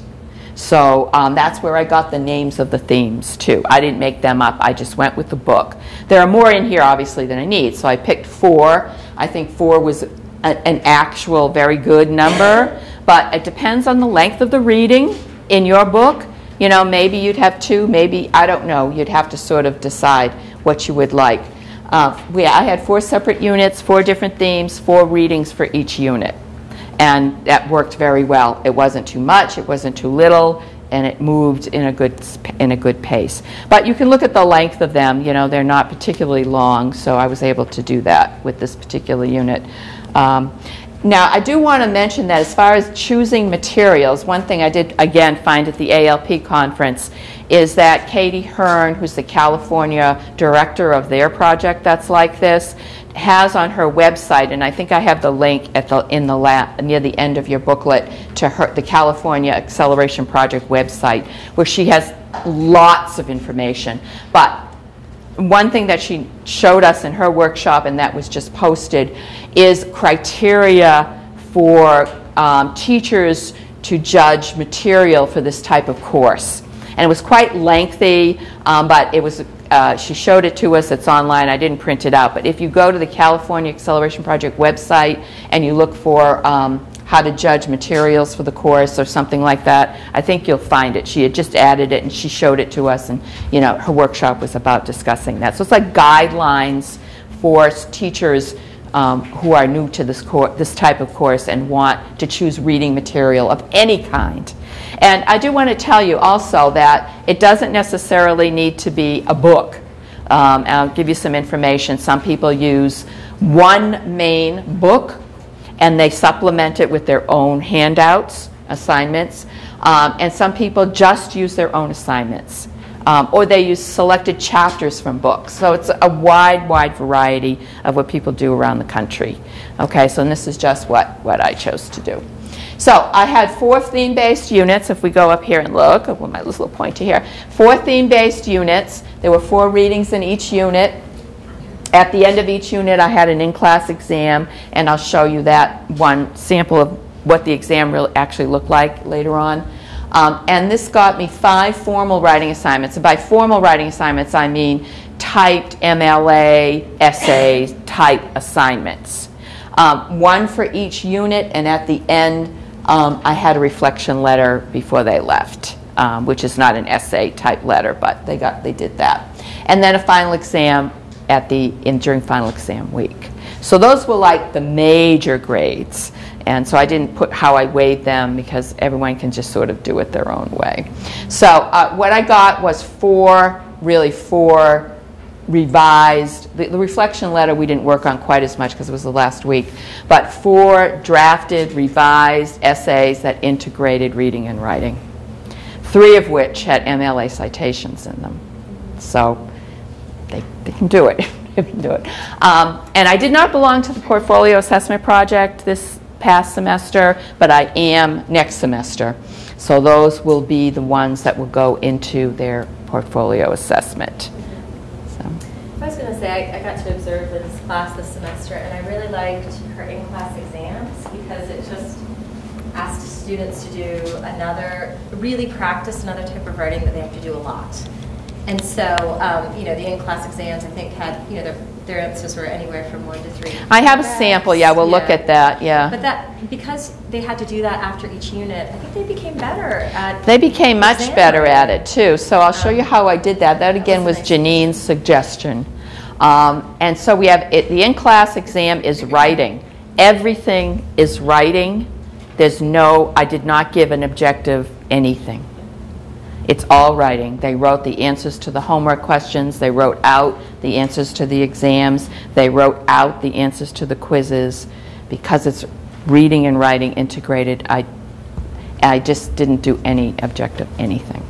So um, that's where I got the names of the themes too. I didn't make them up, I just went with the book. There are more in here, obviously, than I need, so I picked four. I think four was a, an actual very good number, but it depends on the length of the reading in your book. You know, maybe you'd have two, maybe, I don't know, you'd have to sort of decide what you would like. Uh, we, I had four separate units, four different themes, four readings for each unit. And that worked very well. It wasn't too much, it wasn't too little, and it moved in a good in a good pace. But you can look at the length of them. You know, they're not particularly long, so I was able to do that with this particular unit. Um, now, I do want to mention that as far as choosing materials, one thing I did again find at the ALP conference is that Katie Hern, who's the California director of their project that's like this, has on her website, and I think I have the link at the in the la- near the end of your booklet to her the California Acceleration Project website, where she has lots of information. But one thing that she showed us in her workshop, and that was just posted, is criteria for um, teachers to judge material for this type of course. And it was quite lengthy, um, but it was. Uh, she showed it to us. It's online. I didn't print it out. But if you go to the California Acceleration Project website and you look for um, how to judge materials for the course or something like that, I think you'll find it. She had just added it and she showed it to us, and you know her workshop was about discussing that. So it's like guidelines for teachers um, who are new to this this type of course and want to choose reading material of any kind. And I do want to tell you also that it doesn't necessarily need to be a book. Um, I'll give you some information. Some people use one main book and they supplement it with their own handouts, assignments. Um, and some people just use their own assignments. Um, or they use selected chapters from books. So it's a wide, wide variety of what people do around the country. Okay, so this is just what, what I chose to do. So I had four theme-based units, if we go up here and look, with my little pointer here. Four theme-based units. There were four readings in each unit. At the end of each unit, I had an in-class exam, and I'll show you that one sample of what the exam really actually looked like later on. Um, and this got me five formal writing assignments. And by formal writing assignments, I mean typed MLA essay type assignments. Um, one for each unit, and at the end, um, I had a reflection letter before they left, um, which is not an essay type letter, but they got they did that, and then a final exam at the in during final exam week. So those were like the major grades. And so I didn't put how I weighed them because everyone can just sort of do it their own way. So uh, what I got was four, really four revised, the, the, reflection letter we didn't work on quite as much because it was the last week, but four drafted, revised essays that integrated reading and writing, three of which had MLA citations in them. So they, they can do it. they can do it. Um, and I did not belong to the portfolio assessment project this past semester, but I am next semester. So those will be the ones that will go into their portfolio assessment. So. I was going to say, I, I, got to observe this class this semester, and I really liked her in-class exams because it just asked students to do another, really practice another type of writing that they have to do a lot. And so, um, you know, the in-class exams, I think, had, you know, their, their answers were anywhere from one to three. I have a sample, yeah, we'll yeah. look at that, yeah. But that, because they had to do that after each unit, I think they became better at They became much better at it, too. So I'll show you um, how I did that. That, again, was, was nice. Janine's suggestion. Um, and so we have, it, the in-class exam is writing. Everything is writing. There's no, I did not give an objective anything. It's all writing. They wrote the answers to the homework questions. They wrote out the answers to the exams. They wrote out the answers to the quizzes. Because it's reading and writing integrated, I, I just didn't do any objective anything.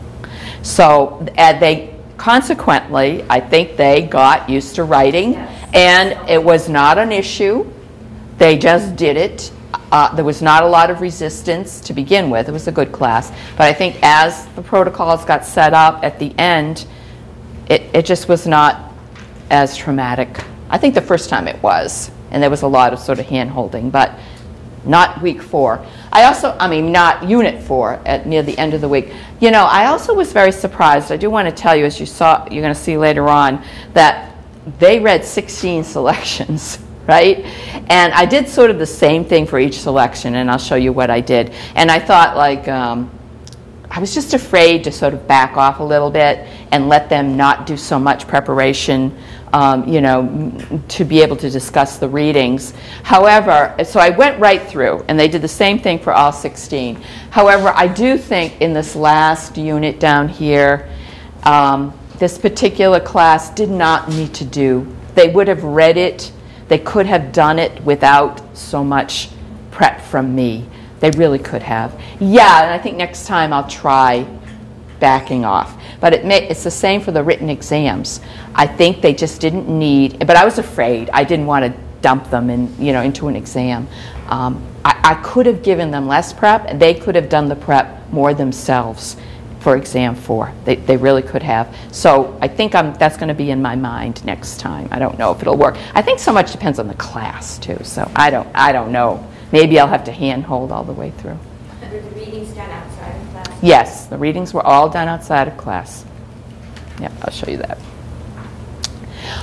So they consequently, I think they got used to writing, yes. and it was not an issue. They just did it uh, there was not a lot of resistance to begin with. It was a good class. But I think as the protocols got set up at the end, it, it just was not as traumatic. I think the first time it was, and there was a lot of sort of hand holding, but not week four. I also, I mean, not unit four at near the end of the week. You know, I also was very surprised. I do want to tell you, as you saw, you're going to see later on, that they read 16 selections right? And I did sort of the same thing for each selection, and I'll show you what I did. And I thought, like, um, I was just afraid to sort of back off a little bit and let them not do so much preparation, um, you know, to be able to discuss the readings. However, so I went right through, and they did the same thing for all 16. However, I do think in this last unit down here, um, this particular class did not need to do, they would have read it they could have done it without so much prep from me. They really could have. Yeah, and I think next time I'll try backing off. But it may, it's the same for the written exams. I think they just didn't need, but I was afraid. I didn't want to dump them in, you know, into an exam. Um, I, I could have given them less prep, and they could have done the prep more themselves for exam four. They, they really could have. So I think I'm, that's going to be in my mind next time. I don't know if it'll work. I think so much depends on the class too. So I don't, I don't know. Maybe I'll have to handhold all the way through. Were the readings done outside of class? Yes, the readings were all done outside of class. Yeah, I'll show you that.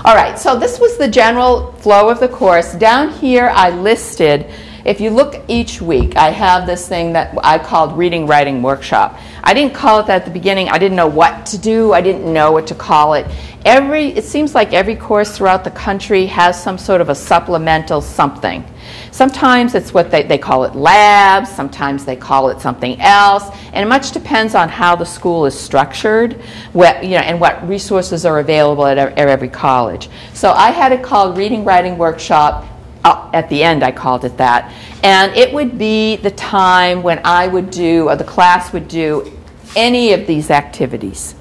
All right, so this was the general flow of the course. Down here I listed if you look each week, I have this thing that I called Reading Writing Workshop. I didn't call it that at the beginning. I didn't know what to do. I didn't know what to call it. Every, it seems like every course throughout the country has some sort of a supplemental something. Sometimes it's what they, they call it labs, sometimes they call it something else, and it much depends on how the school is structured what, you know, and what resources are available at every college. So I had it called Reading Writing Workshop uh, at the end I called it that. And it would be the time when I would do, or the class would do, any of these activities.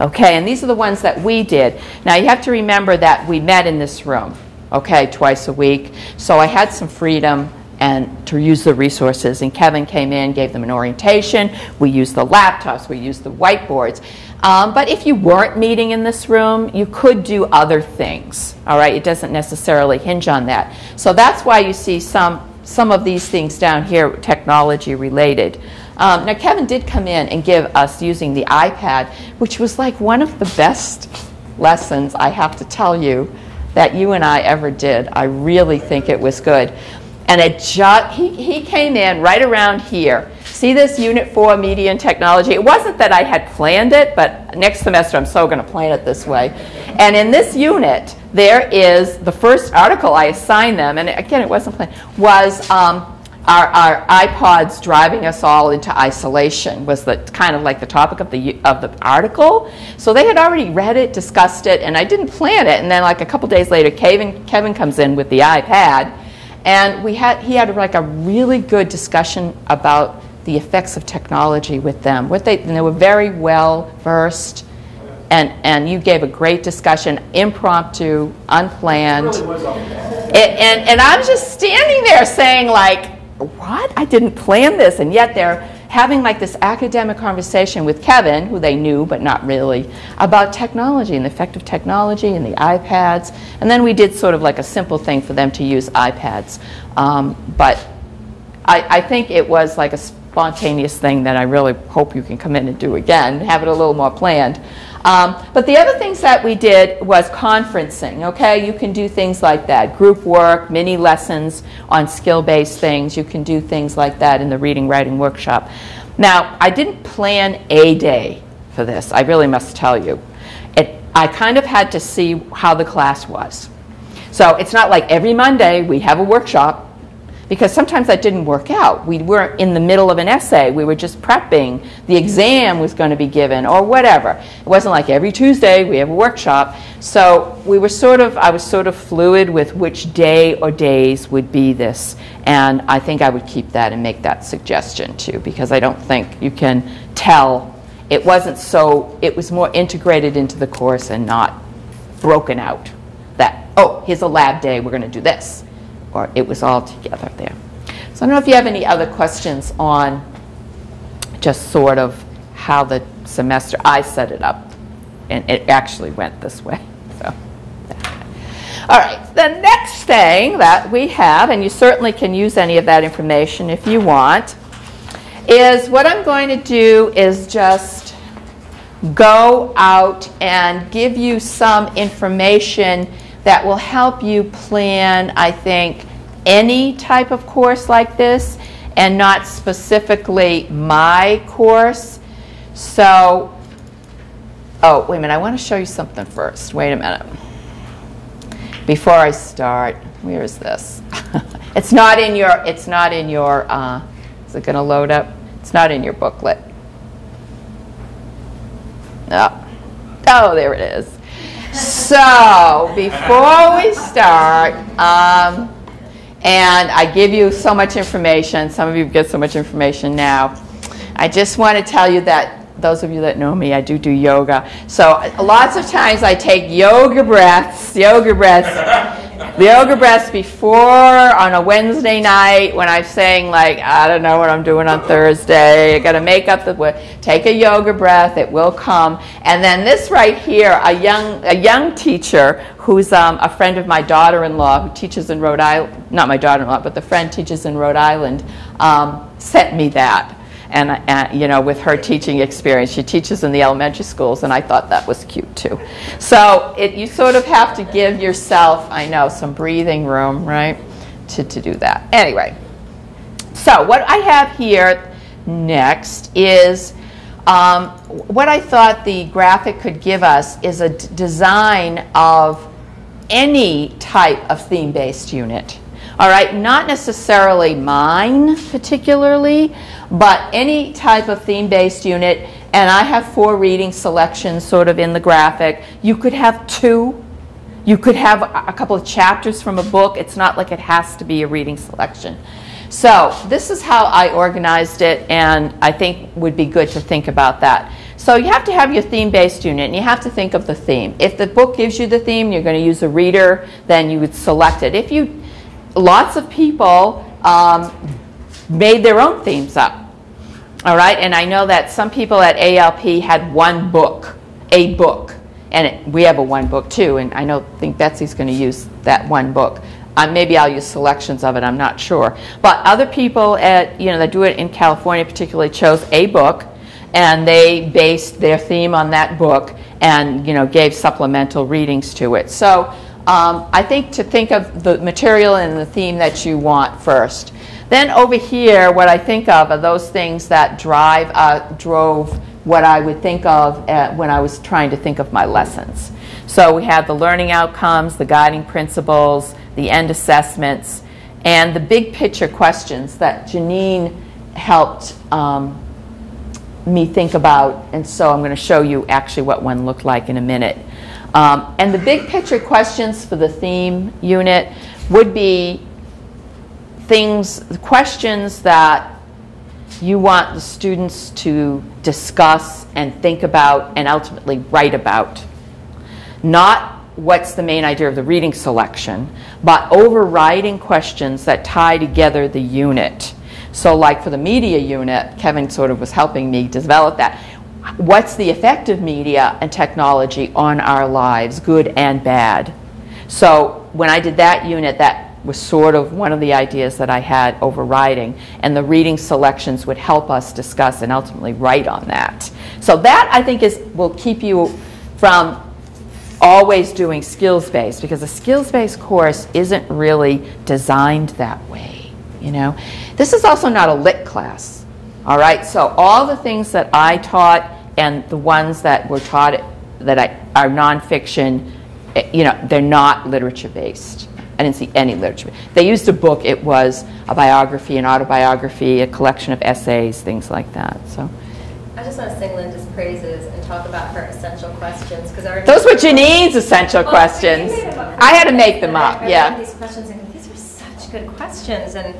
Okay, and these are the ones that we did. Now you have to remember that we met in this room, okay, twice a week. So I had some freedom and to use the resources. And Kevin came in, gave them an orientation. We used the laptops, we used the whiteboards. Um, but if you weren't meeting in this room, you could do other things. All right, it doesn't necessarily hinge on that. So that's why you see some some of these things down here, technology related. Um, now, Kevin did come in and give us using the iPad, which was like one of the best lessons, I have to tell you, that you and I ever did. I really think it was good. And it just, he, he came in right around here. See this Unit 4 Media and Technology? It wasn't that I had planned it, but next semester I'm so going to plan it this way. And in this unit, there is the first article I assigned them, and again, it wasn't planned, was um, our, our, iPods driving us all into isolation was the kind of like the topic of the of the article. So they had already read it, discussed it, and I didn't plan it. And then like a couple days later, Kevin Kevin comes in with the iPad, and we had he had like a really good discussion about the effects of technology with them. What they and they were very well versed. And, and you gave a great discussion, impromptu, unplanned. It really and, and I'm just standing there saying, like, what? I didn't plan this. And yet they're having like this academic conversation with Kevin, who they knew but not really, about technology and the effect of technology and the iPads. And then we did sort of like a simple thing for them to use iPads. Um, but I, I think it was like a spontaneous thing that I really hope you can come in and do again, have it a little more planned. Um, but the other things that we did was conferencing, okay? You can do things like that, group work, mini lessons on skill-based things. You can do things like that in the reading writing workshop. Now, I didn't plan a day for this, I really must tell you. It, I kind of had to see how the class was. So it's not like every Monday we have a workshop because sometimes that didn't work out. We were in the middle of an essay, we were just prepping, the exam was going to be given, or whatever. It wasn't like every Tuesday we have a workshop. So we were sort of, I was sort of fluid with which day or days would be this. And I think I would keep that and make that suggestion too, because I don't think you can tell. It wasn't so, it was more integrated into the course and not broken out. That, oh, here's a lab day, we're going to do this or it was all together there. So I don't know if you have any other questions on just sort of how the semester, I set it up, and it actually went this way. So, all right, the next thing that we have, and you certainly can use any of that information if you want, is what I'm going to do is just go out and give you some information that will help you plan, I think, any type of course like this and not specifically my course. So, oh, wait a minute, I want to show you something first. Wait a minute. Before I start, where is this? it's not in your, it's not in your, uh, is it going to load up? It's not in your booklet. Oh. oh, there it is. So, before we start, um, and I give you so much information, some of you get so much information now, I just want to tell you that those of you that know me, I do do yoga. So lots of times I take yoga breaths, yoga breaths the yoga breaths before on a Wednesday night when I'm saying like I don't know what I'm doing on Thursday. I got to make up the take a yoga breath. It will come. And then this right here, a young a young teacher who's um, a friend of my daughter-in-law who teaches in Rhode Island. Not my daughter-in-law, but the friend teaches in Rhode Island. Um, sent me that and, uh, you know, with her teaching experience. She teaches in the elementary schools, and I thought that was cute too. So it, you sort of have to give yourself, I know, some breathing room, right, to, to do that. Anyway, so what I have here next is um, what I thought the graphic could give us is a design of any type of theme-based unit. All right, not necessarily mine particularly, but any type of theme-based unit, and I have four reading selections sort of in the graphic. You could have two. You could have a couple of chapters from a book. It's not like it has to be a reading selection. So this is how I organized it, and I think would be good to think about that. So you have to have your theme-based unit, and you have to think of the theme. If the book gives you the theme, you're going to use a reader, then you would select it. If you lots of people um, made their own themes up. All right, and I know that some people at ALP had one book, a book, and it, we have a one book too. And I know think Betsy's going to use that one book. Uh, maybe I'll use selections of it. I'm not sure. But other people at you know that do it in California, particularly, chose a book, and they based their theme on that book, and you know gave supplemental readings to it. So um, I think to think of the material and the theme that you want first. Then over here, what I think of are those things that drive, uh, drove what I would think of uh, when I was trying to think of my lessons. So we have the learning outcomes, the guiding principles, the end assessments, and the big picture questions that Janine helped um, me think about. And so I'm going to show you actually what one looked like in a minute. Um, and the big picture questions for the theme unit would be things, the questions that you want the students to discuss and think about and ultimately write about. Not what's the main idea of the reading selection, but overriding questions that tie together the unit. So, like for the media unit, Kevin sort of was helping me develop that. What's the effect of media and technology on our lives, good and bad? So, when I did that unit, that was sort of one of the ideas that I had overriding, and the reading selections would help us discuss and ultimately write on that. So that I think is will keep you from always doing skills based because a skills based course isn't really designed that way. You know, this is also not a lit class. All right, so all the things that I taught and the ones that were taught that I, are nonfiction, eh, you know, they're not literature based. I didn't see any literature. They used a book. It was a biography, an autobiography, a collection of essays, things like that. So. I just want to sing Linda's praises and talk about her essential questions because I those were Janine's essential well, questions. I had to make them up. I yeah. These questions and these are such good questions. And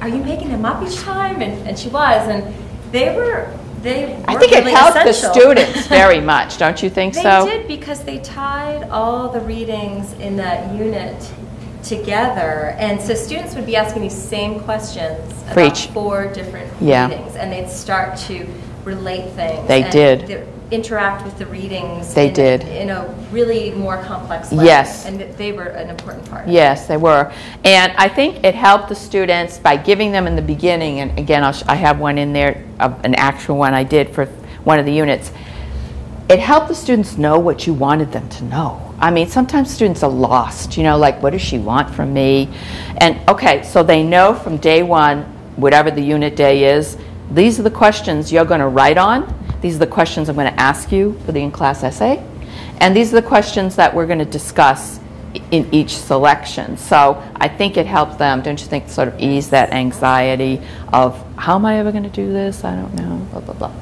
are you making them up each time? And, and she was, and they were they I think really it helped essential. the students very much, don't you think they so? They did because they tied all the readings in that unit together. And so students would be asking these same questions For about each. four different Yeah. readings, and they'd start to relate things. They did. Interact with the readings. They in, did. In a really more complex way. Yes. And they were an important part. Yes, they were. And I think it helped the students by giving them in the beginning, and again, I'll sh- I have one in there, uh, an actual one I did for one of the units. It helped the students know what you wanted them to know. I mean, sometimes students are lost, you know, like, what does she want from me? And okay, so they know from day one, whatever the unit day is, these are the questions you're going to write on. These are the questions I'm going to ask you for the in class essay. And these are the questions that we're going to discuss in each selection. So I think it helps them, don't you think, sort of ease that anxiety of how am I ever going to do this? I don't know, blah, blah, blah.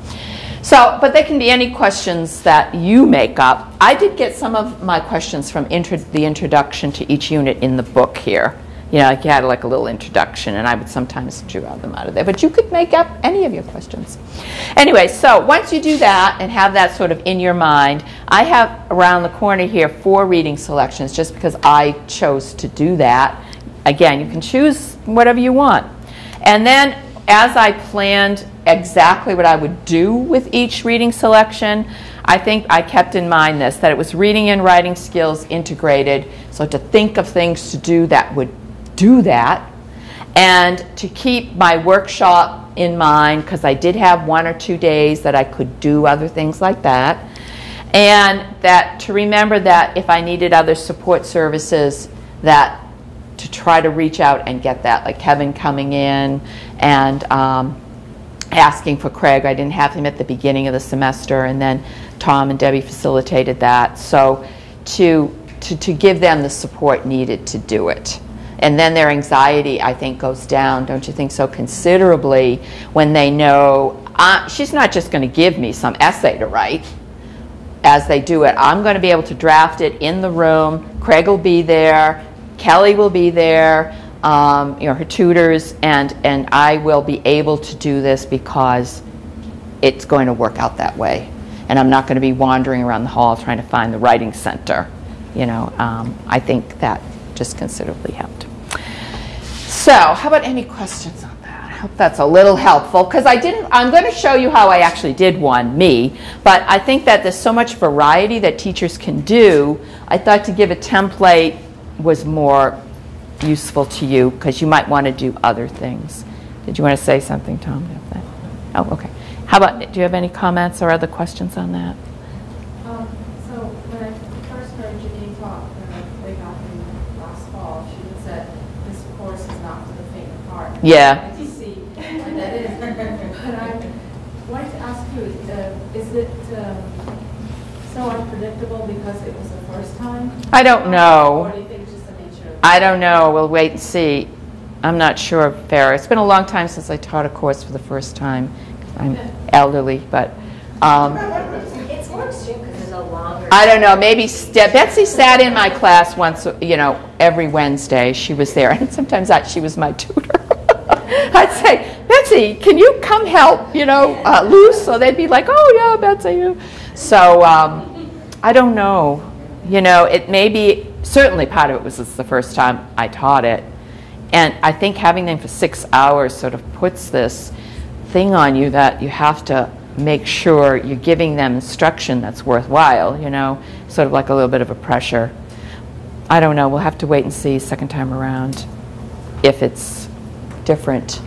So, but they can be any questions that you make up. I did get some of my questions from intro- the introduction to each unit in the book here. You know, like you had like a little introduction, and I would sometimes draw them out of there. But you could make up any of your questions. Anyway, so once you do that and have that sort of in your mind, I have around the corner here four reading selections just because I chose to do that. Again, you can choose whatever you want. And then as I planned exactly what I would do with each reading selection, I think I kept in mind this that it was reading and writing skills integrated. So to think of things to do that would do that, and to keep my workshop in mind because I did have one or two days that I could do other things like that. And that to remember that if I needed other support services, that to try to reach out and get that, like Kevin coming in and um, asking for Craig. I didn't have him at the beginning of the semester, and then Tom and Debbie facilitated that. So to, to, to give them the support needed to do it. And then their anxiety, I think, goes down, don't you think so, considerably when they know uh, she's not just going to give me some essay to write as they do it. I'm going to be able to draft it in the room. Craig will be there. Kelly will be there. Um, you know, her tutors, and, and I will be able to do this because it's going to work out that way. And I'm not going to be wandering around the hall trying to find the writing center. You know, um, I think that just considerably helped. So, how about any questions on that? I hope that's a little helpful because I didn't. I'm going to show you how I actually did one, me. But I think that there's so much variety that teachers can do. I thought to give a template was more useful to you because you might want to do other things. Did you want to say something, Tom? Oh, okay. How about? Do you have any comments or other questions on that? Um, so when I first heard Janine talk, uh, way back in last fall, she had said, this course is not for the faint of heart. Yeah. I can see what that is. But I wanted to ask you, uh, is it um, so unpredictable because it was the first time? I don't know. Or do you think it's just the nature of I don't know. We'll wait and see. I'm not sure, Farrah. It's been a long time since I taught a course for the first time. I'm elderly, but um, It's more extreme because there's a longer. I don't know. Maybe St- Betsy sat in my class once, you know, every Wednesday. She was there, and sometimes I, she was my tutor. I'd say, Betsy, can you come help? You know, uh, loose. So they'd be like, Oh yeah, Betsy. you." So um, I don't know. You know, it may be certainly part of it was it's the first time I taught it, and I think having them for six hours sort of puts this thing on you that you have to make sure you're giving them instruction that's worthwhile, you know, sort of like a little bit of a pressure. I don't know, we'll have to wait and see second time around if it's different.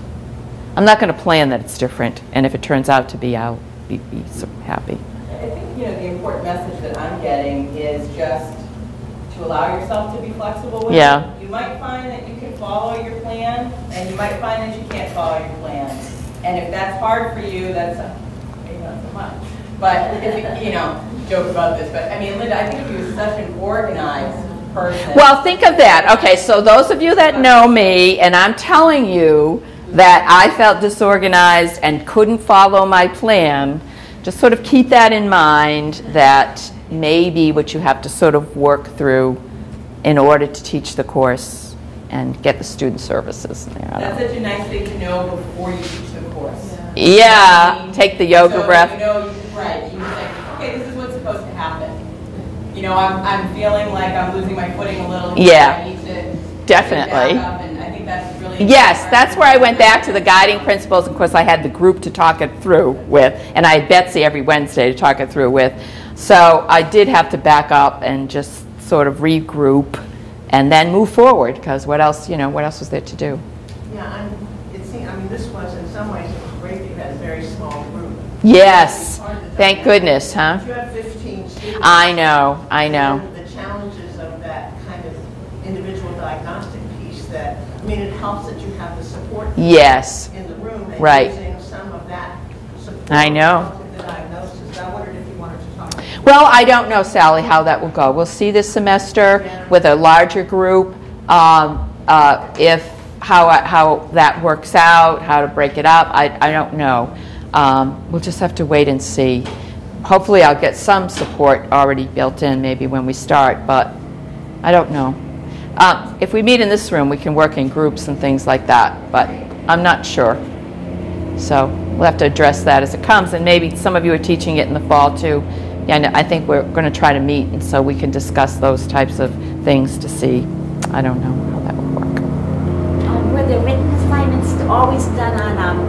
I'm not going to plan that it's different, and if it turns out to be, I'll be, be so happy. I think, you know, the important message that I'm getting is just to allow yourself to be flexible with Yeah. it. You might find that you can follow your plan, and you might find that you can't follow your plan. And if that's hard for you, that's, maybe not so much. But if, you- you know, joke about this, but I mean, Linda, I think you're such an organized person. Well, think of that. Okay, so those of you that know me, and I'm telling you that I felt disorganized and couldn't follow my plan, just sort of keep that in mind that maybe what you have to sort of work through in order to teach the course and get the student services in there. That's such a nice thing to know before you teach the course. Yeah, take the yoga So, breath. You know, right, you say, okay, this is what's supposed to happen. You know, I'm, I'm feeling like I'm losing my footing a little. here. Yeah, I need to definitely. get back up, and I think that's really. Yes, that's where I went back to the guiding principles. Of course, I had the group to talk it through with, and I had Betsy every Wednesday to talk it through with. So I did have to back up and just sort of regroup and then move forward because what else, you know, what else was there to do? Yeah, I'm, it seems, I mean, this was, in some ways, it great that you had a very small group. Yes, thank goodness, huh? I know, I know. The challenges of that kind of individual diagnostic piece that, I mean, it helps that you have the support. Yes. In the room. and Right. Using some of that support. I know. relative to The diagnosis. I wondered if you wanted to talk. Well, I don't know, Sally, how that will go. We'll see this semester with a larger group, um, uh, if, how, how that works out, how to break it up, I, I don't know. Um, We'll just have to wait and see. Hopefully, I'll get some support already built in, maybe when we start, but I don't know. Uh, If we meet in this room, we can work in groups and things like that, but I'm not sure. So we'll have to address that as it comes, and maybe some of you are teaching it in the fall too. And I think we're going to try to meet, and so we can discuss those types of things to see. I don't know how that will work. Um, Were the written assignments always done on um,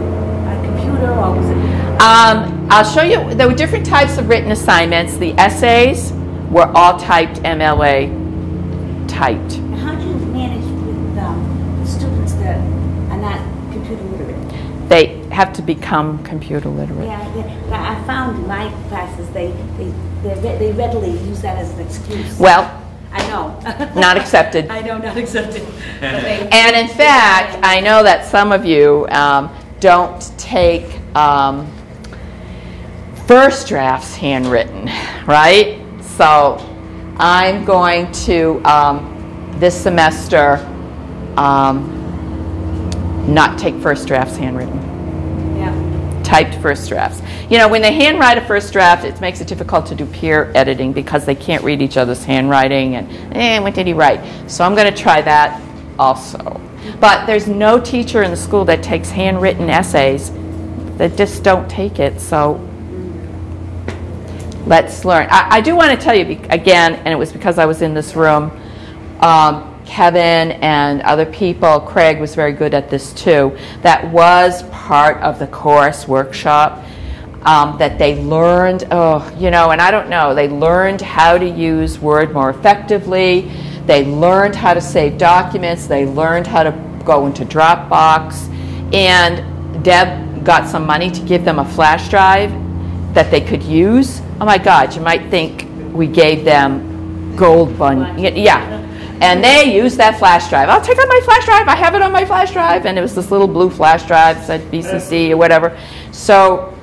a computer or was it? I'll show you, there were different types of written assignments. The essays were all typed MLA typed. How do you manage with um, students that are not computer literate? They have to become computer literate. Yeah, they- but I found in my classes, they, they, they readily use that as an excuse. Well, I know. Not accepted. I know, not accepted. And in fact, I know that some of you um, don't take um, first drafts handwritten, right? So I'm going to, um, this semester, um, not take first drafts handwritten. Yeah. Typed first drafts. You know, when they handwrite a first draft, it makes it difficult to do peer editing because they can't read each other's handwriting and, eh, what did he write? So I'm going to try that also. But there's no teacher in the school that takes handwritten essays. that just don't take it. So let's learn. I, I do want to tell you again, and it was because I was in this room. Um, Kevin and other people, Craig was very good at this too, that was part of the course workshop. Um, that they learned, oh, you know, and I don't know, they learned how to use Word more effectively. They learned how to save documents. They learned how to go into Dropbox. And Deb got some money to give them a flash drive that they could use. Oh my God, you might think we gave them gold bun. Yeah. And they used that flash drive. I'll take out my flash drive. I have it on my flash drive. And it was this little blue flash drive, said BCC or whatever. So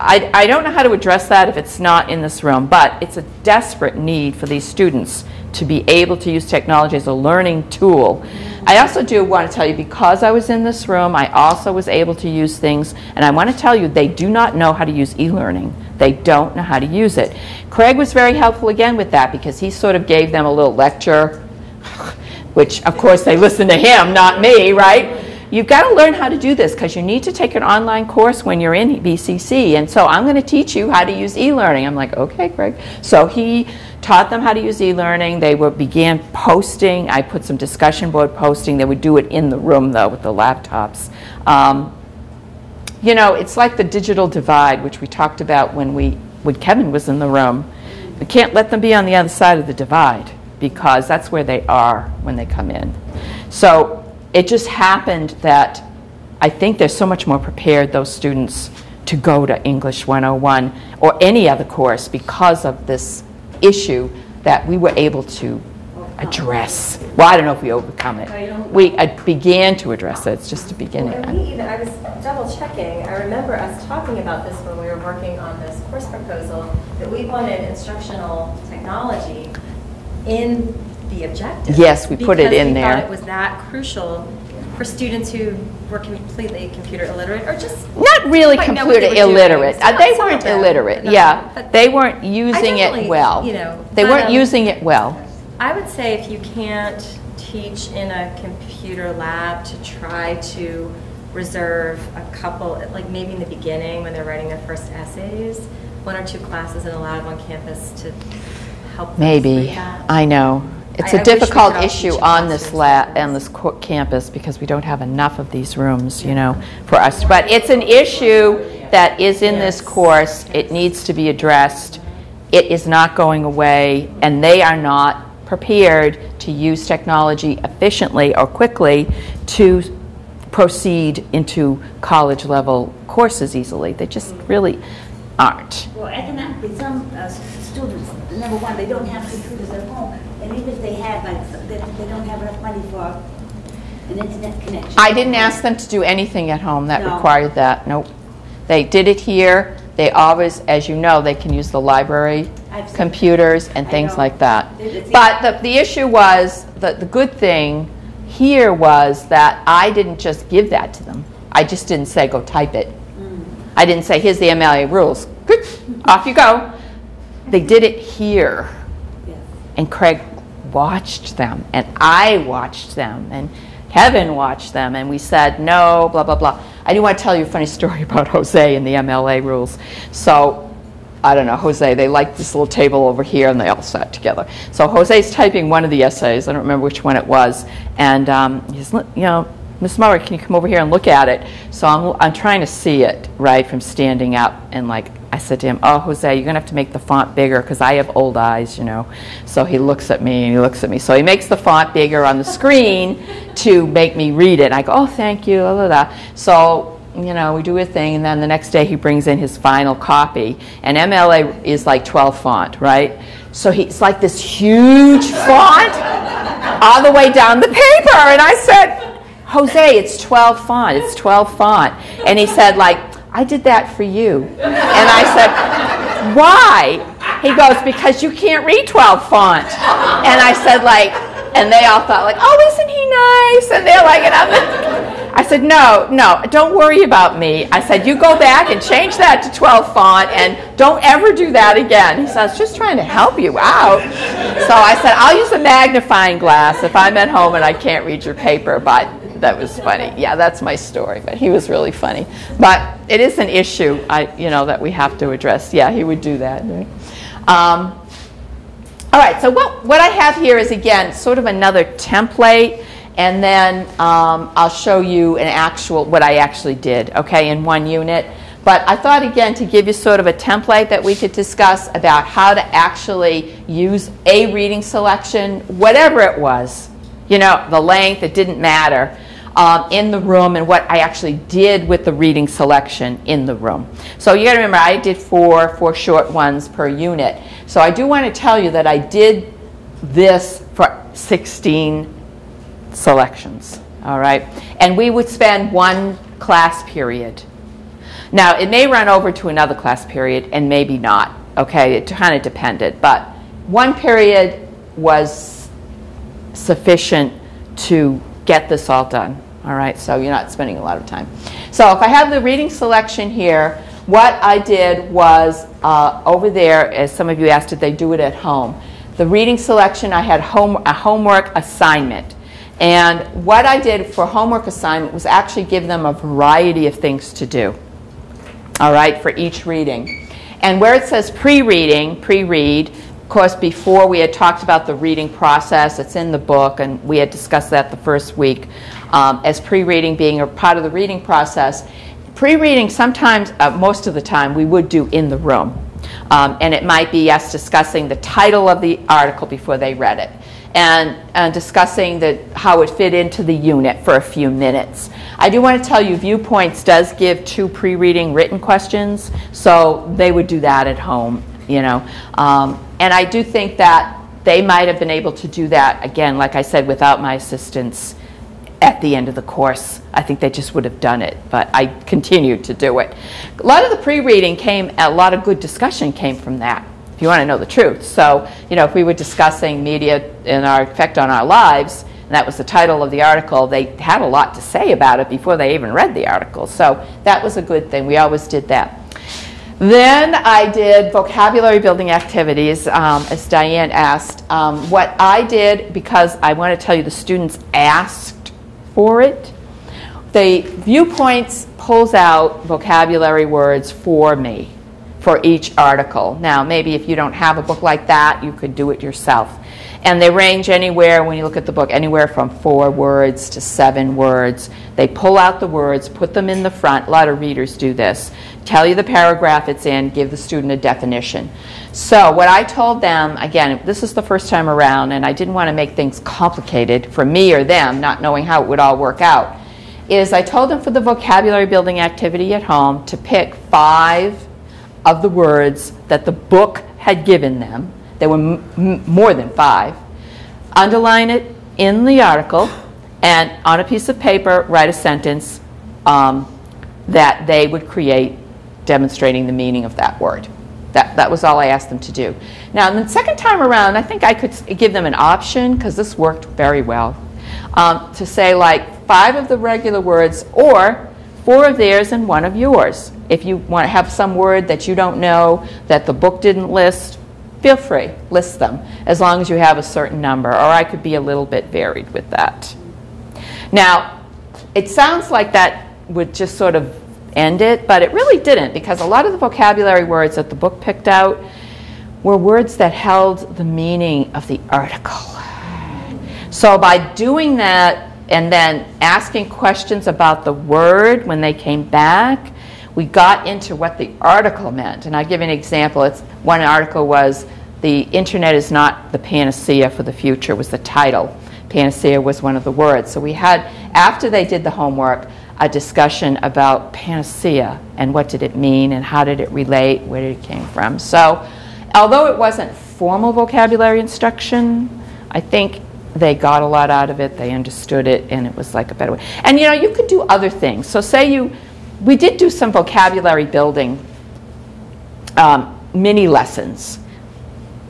I, I don't know how to address that if it's not in this room, but it's a desperate need for these students to be able to use technology as a learning tool. I also do want to tell you, because I was in this room, I also was able to use things, and I want to tell you, they do not know how to use e-learning. They don't know how to use it. Craig was very helpful again with that because he sort of gave them a little lecture, which of course they listened to him, not me, right? You've got to learn how to do this because you need to take an online course when you're in BCC. And so I'm going to teach you how to use e-learning. I'm like, okay, Craig. So he taught them how to use e-learning. They were, began posting. I put some discussion board posting. They would do it in the room, though, with the laptops. Um, you know, it's like the digital divide, which we talked about when, we, when Kevin was in the room. We can't let them be on the other side of the divide because that's where they are when they come in. So it just happened that I think they're so much more prepared, those students, to go to English 101 or any other course because of this issue that we were able to address. Well, I don't know if we overcome it. We uh, began to address it. It's just a beginning. Well, we even, I was double checking. I remember us talking about this when we were working on this course proposal, that we wanted instructional technology in the objective. Yes, we put it in Because we there. thought it was that crucial for students who were completely computer illiterate or just Not really computer illiterate. Uh, they some weren't them, illiterate. Yeah, they weren't using it well. you know, They but, weren't um, using it well. I would say if you can't teach in a computer lab to try to reserve a couple, like maybe in the beginning when they're writing their first essays, one or two classes in a lab on campus to help Maybe. I know. It's I- a I wish we difficult could all issue teach on this la, on this co- campus because we don't have enough of these rooms, you know, for us. But it's an issue that is in this course. It needs to be addressed. It is not going away, and they are not prepared to use technology efficiently or quickly to proceed into college level courses easily. They just really aren't. Well, economically, some uh, s- students, number one, they don't have computers at home, and even if they had, like, they, they don't have enough money for an internet connection. I didn't ask them to do anything at home that No. required that, nope. They did it here, they always, as you know, they can use the library I've seen- computers and I things know. like that. It- it's- But the, the issue was, the, the good thing here was that I didn't just give that to them. I just didn't say, go type it. Mm. I didn't say, here's the MLA rules. Good, off you go. They did it here. And Craig watched them, and I watched them, and Kevin watched them, and we said, no, blah, blah, blah. I do want to tell you a funny story about Jose and the MLA rules. So, I don't know, Jose, they like this little table over here, and they all sat together. So Jose's typing one of the essays, I don't remember which one it was, and um, he's, you know, Miss Murray, can you come over here and look at it? So I'm, I'm trying to see it, right, from standing up, and like, I said to him, oh, Jose, you're gonna have to make the font bigger, because I have old eyes, you know. So he looks at me, and he looks at me. So he makes the font bigger on the screen to make me read it. I go, oh, thank you, blah, blah, blah. So, you know, we do a thing, and then the next day he brings in his final copy, and MLA is like 12 font, right? So he's like this huge font all the way down the paper, and I said, Jose, it's 12 font, it's 12 font. And he said, like, I did that for you. And I said, why? He goes, because you can't read 12 font. And I said, like, and they all thought, like, oh, isn't he nice? And they're like, and I'm I said, no, no, don't worry about me. I said, you go back and change that to 12 font and don't ever do that again. He said, I was just trying to help you out. So I said, I'll use a magnifying glass if I'm at home and I can't read your paper, but that was funny. Yeah, that's my story, but he was really funny. But it is an issue, I, you know, that we have to address. Yeah, he would do that. right? Um, All right, so what, what I have here is, again, sort of another template, and then um, I'll show you an actual, what I actually did, okay, in one unit. But I thought, again, to give you sort of a template that we could discuss about how to actually use a reading selection, whatever it was, you know, the length, it didn't matter, um, in the room and what I actually did with the reading selection in the room. So you got to remember, I did four, four short ones per unit. So I do want to tell you that I did this for 16 selections, all right? And we would spend one class period. Now, it may run over to another class period and maybe not, okay? It kind of depended. But one period was sufficient to get this all done, all right? So you're not spending a lot of time. So if I have the reading selection here, what I did was uh, over there, as some of you asked, did they do it at home? The reading selection, I had home, a homework assignment. And what I did for homework assignment was actually give them a variety of things to do, all right, for each reading. And where it says pre-reading, pre-read, of course, before we had talked about the reading process, it's in the book, and we had discussed that the first week um, as pre-reading being a part of the reading process. Pre-reading, sometimes, uh, most of the time, we would do in the room. Um, and it might be us discussing the title of the article before they read it and, and discussing the, how it fit into the unit for a few minutes. I do want to tell you, Viewpoints does give two pre-reading written questions, so they would do that at home, you know. Um, and I do think that they might have been able to do that, again, like I said, without my assistance at the end of the course. I think they just would have done it, but I continued to do it. A lot of the pre-reading came, a lot of good discussion came from that, if you want to know the truth. So, you know, if we were discussing media and our effect on our lives, and that was the title of the article, they had a lot to say about it before they even read the article. So that was a good thing. We always did that. Then I did vocabulary building activities, um, as Diane asked. Um, what I did, because I want to tell you the students asked for it, the viewpoints pulls out vocabulary words for me for each article. Now, maybe if you don't have a book like that, you could do it yourself. And they range anywhere, when you look at the book, anywhere from four words to seven words. They pull out the words, put them in the front. A lot of readers do this. Tell you the paragraph it's in, give the student a definition. So, what I told them, again, this is the first time around, and I didn't want to make things complicated for me or them, not knowing how it would all work out, is I told them for the vocabulary building activity at home to pick five of the words that the book had given them there were more than five. Underline it in the article, and on a piece of paper, write a sentence um, that they would create demonstrating the meaning of that word. That, that was all I asked them to do. Now, the second time around, I think I could give them an option, because this worked very well, um, to say like five of the regular words or four of theirs and one of yours. If you want to have some word that you don't know that the book didn't list, feel free, list them, as long as you have a certain number, or I could be a little bit varied with that. Now, it sounds like that would just sort of end it, but it really didn't, because a lot of the vocabulary words that the book picked out were words that held the meaning of the article. So by doing that and then asking questions about the word when they came back, we got into what the article meant. And I'll give you an example. It's, one article was The Internet is Not the Panacea for the Future, was the title. Panacea was one of the words. So we had, after they did the homework, a discussion about panacea and what did it mean and how did it relate, where did it came from. So although it wasn't formal vocabulary instruction, I think they got a lot out of it, they understood it, and it was like a better way. And you know, you could do other things. So say you we did do some vocabulary building um, mini lessons.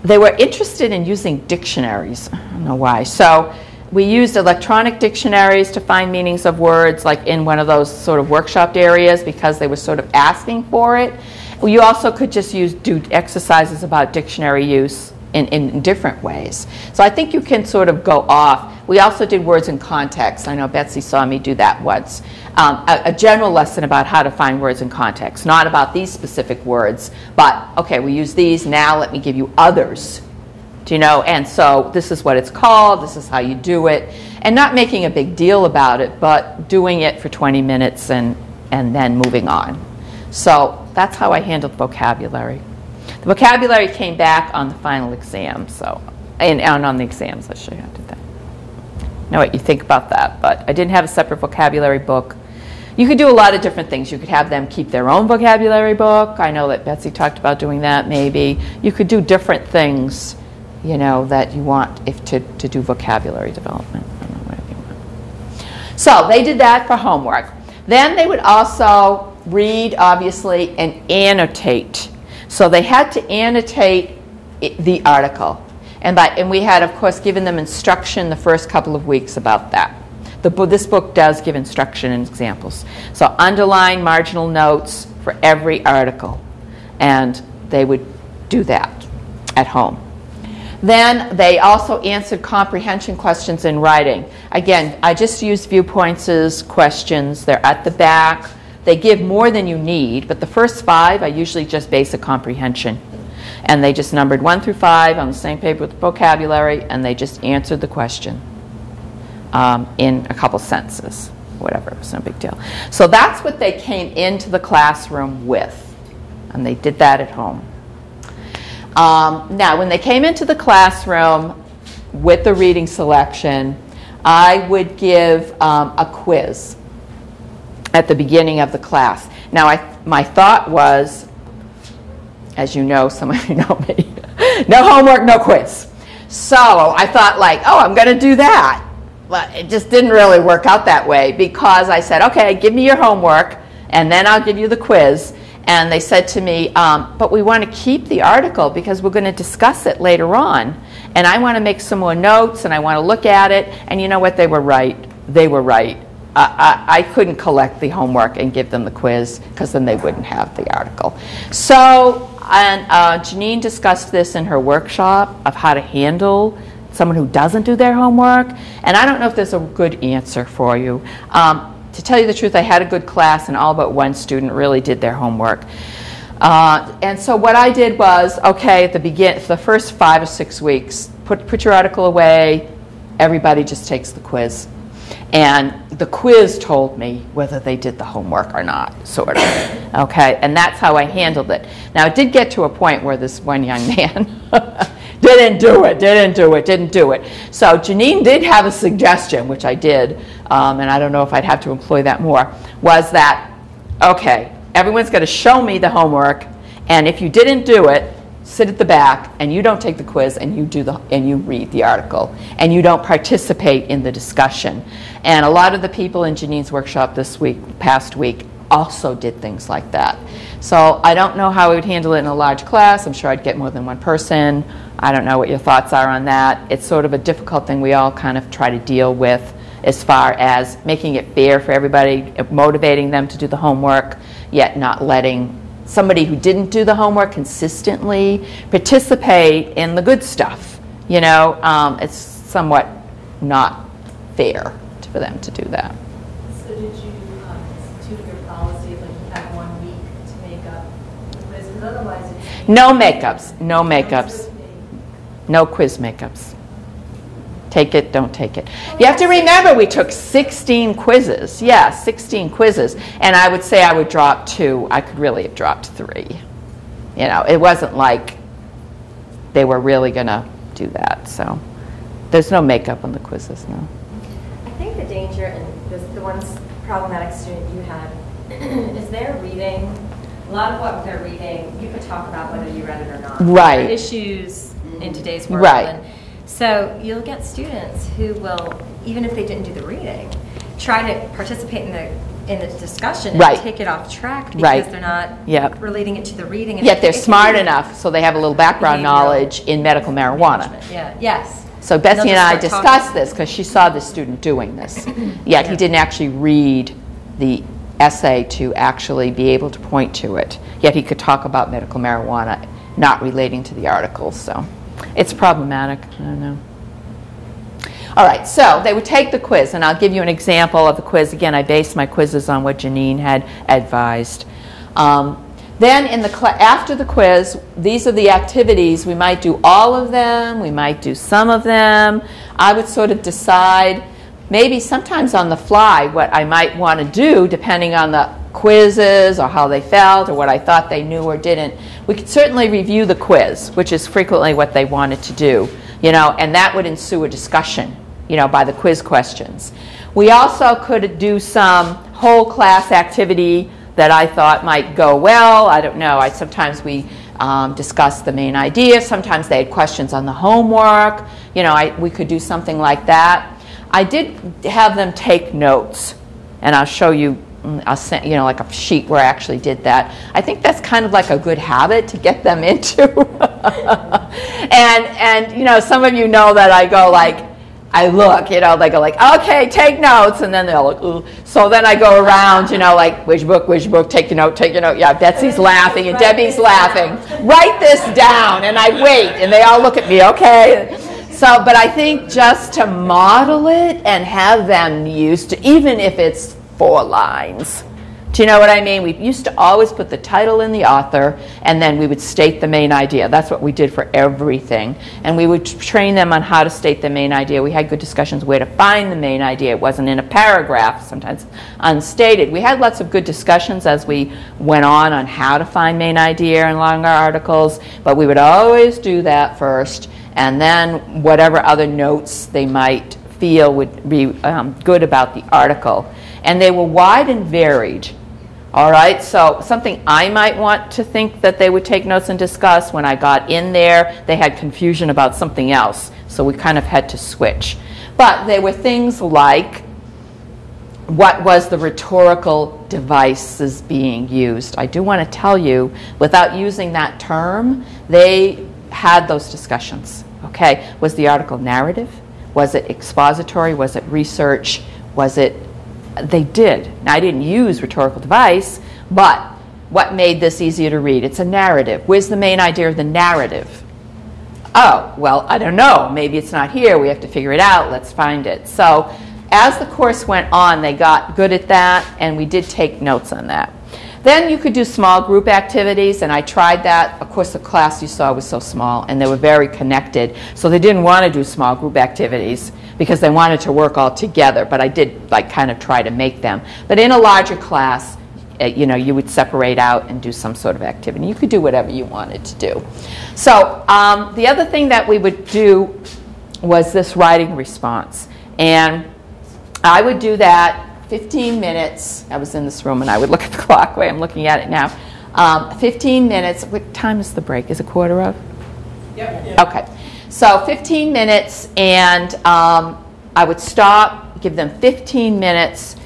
They were interested in using dictionaries. I don't know why. So we used electronic dictionaries to find meanings of words, like in one of those sort of workshopped areas, because they were sort of asking for it. You also could just use do exercises about dictionary use in, in different ways. So I think you can sort of go off. We also did words in context. I know Betsy saw me do that once. Um, a, a, general lesson about how to find words in context, not about these specific words, but okay, we use these, now let me give you others Do you know? And so this is what it's called, this is how you do it, and not making a big deal about it, but doing it for 20 minutes and, and then moving on. So that's how I handled vocabulary. The vocabulary came back on the final exam, so, and, and on the exams, I how to do that. Know what you think about that, but I didn't have a separate vocabulary book. You could do a lot of different things. You could have them keep their own vocabulary book. I know that Betsy talked about doing that maybe. You could do different things, you know, that you want if to, to do vocabulary development. So they did that for homework. Then they would also read, obviously, and annotate. So they had to annotate the article. And, by, and we had, of course, given them instruction the first couple of weeks about that. The, this book does give instruction and examples. So underline marginal notes for every article. And they would do that at home. Then they also answered comprehension questions in writing. Again, I just used viewpoints as questions. They're at the back. They give more than you need, but the first five are usually just basic comprehension. And they just numbered one through five on the same paper with the vocabulary, and they just answered the question um, in a couple sentences, whatever. It was no big deal. So that's what they came into the classroom with, and they did that at home. Um, now, when they came into the classroom with the reading selection, I would give um, a quiz at the beginning of the class. Now, I, my thought was, as you know, some of you know me, no homework, no quiz. So I thought, like, oh, I'm going to do that. But it just didn't really work out that way because I said, okay, give me your homework and then I'll give you the quiz. And they said to me, um, but we want to keep the article because we're going to discuss it later on. And I want to make some more notes and I want to look at it. And you know what? They were right. They were right. I, I, I couldn't collect the homework and give them the quiz because then they wouldn't have the article. So, and uh, Janine discussed this in her workshop of how to handle someone who doesn't do their homework. And I don't know if there's a good answer for you. Um, to tell you the truth, I had a good class, and all but one student really did their homework. Uh, and so what I did was, okay, at the begin, the first five or six weeks, put put your article away. Everybody just takes the quiz, and the quiz told me whether they did the homework or not, sort of. Okay, and that's how I handled it. Now it did get to a point where this one young man didn't do it, didn't do it, didn't do it. So Janine did have a suggestion, which I did, um, and I don't know if I'd have to employ that more, was that, okay, everyone's going to show me the homework, and if you didn't do it, sit at the back and you don't take the quiz and you do the and you read the article and you don't participate in the discussion. And a lot of the people in Janine's workshop this week, past week, also did things like that. So I don't know how I would handle it in a large class. I'm sure I'd get more than one person. I don't know what your thoughts are on that. It's sort of a difficult thing we all kind of try to deal with as far as making it fair for everybody, motivating them to do the homework, yet not letting somebody who didn't do the homework consistently participate in the good stuff. You know, um, it's somewhat not fair for them to do that. So did you um, institute your policy, like you have one week to make up the quiz? Because otherwise. No makeups, no makeups, no quiz makeups. Take it, don't take it. You have to remember, we took 16 quizzes. Yeah, 16 quizzes. And I would say I would drop two. I could really have dropped three. You know, it wasn't like they were really going to do that. So there's no makeup on the quizzes, no. I think the danger, and this, the one problematic student you had, is their reading. A lot of what they're reading, you could talk about whether you read it or not. Right. Issues in today's world. Right. And so you'll get students who will, even if they didn't do the reading, try to participate in the in the discussion and Right. take it off track because Right. they're not Yep. relating it to the reading. And Yet they're smart enough, so they have a little background knowledge in medical marijuana. Yeah. Yes. So Betsy and I discussed talking. this because she saw the student doing this. Yet he didn't actually read the essay to actually be able to point to it. Yet he could talk about medical marijuana not relating to the article. So it's problematic. I don't know. All right, so they would take the quiz, and I'll give you an example of the quiz. Again, I based my quizzes on what Janine had advised. Um, Then in the after the quiz, these are the activities. We might do all of them, we might do some of them. I would sort of decide maybe sometimes on the fly what I might want to do depending on the quizzes or how they felt or what I thought they knew or didn't. We could certainly review the quiz, which is frequently what they wanted to do, you know, and that would ensue a discussion, you know, by the quiz questions. We also could do some whole class activity that I thought might go well. I don't know. I sometimes we um, discussed the main idea. Sometimes they had questions on the homework. You know, I, we could do something like that. I did have them take notes, and I'll show you. I'll you know like a sheet where I actually did that. I think that's kind of like a good habit to get them into. and and you know some of you know that I go like I look, you know, they go like, okay, take notes, and then they'll look, ooh. So then I go around, you know, like, which book, which book, take your note, take your note. Yeah, Betsy's laughing, and Debbie's laughing. Write this down, and I wait, and they all look at me, okay? So, but I think just to model it and have them used to, even if it's four lines. Do you know what I mean? We used to always put the title in the author, and then we would state the main idea. That's what we did for everything. And we would train them on how to state the main idea. We had good discussions where to find the main idea. It wasn't in a paragraph, sometimes unstated. We had lots of good discussions as we went on on how to find main idea in longer articles, but we would always do that first, and then whatever other notes they might feel would be um, good about the article. And they were wide and varied. All right, so something I might want to think that they would take notes and discuss when I got in there, they had confusion about something else. So we kind of had to switch. But they were things like what was the rhetorical devices being used? I do want to tell you, without using that term, they had those discussions. Okay, was the article narrative? Was it expository? Was it research? Was it they did. Now, I didn't use rhetorical device, but what made this easier to read? It's a narrative. Where's the main idea of the narrative? Oh, well, I don't know. Maybe it's not here. We have to figure it out. Let's find it. So, as the course went on, they got good at that, and we did take notes on that. Then you could do small group activities, and I tried that. Of course, the class you saw was so small, and they were very connected, so they didn't want to do small group activities because they wanted to work all together. But I did like kind of try to make them. But in a larger class, uh, you know, you would separate out and do some sort of activity. You could do whatever you wanted to do. So um, the other thing that we would do was this writing response, and I would do that 15 minutes. I was in this room and I would look at the clock way I'm looking at it now. Um, 15 minutes. What time is the break? Is it quarter of? Yep. Okay. So 15 minutes, and um, I would stop, give them 15 minutes,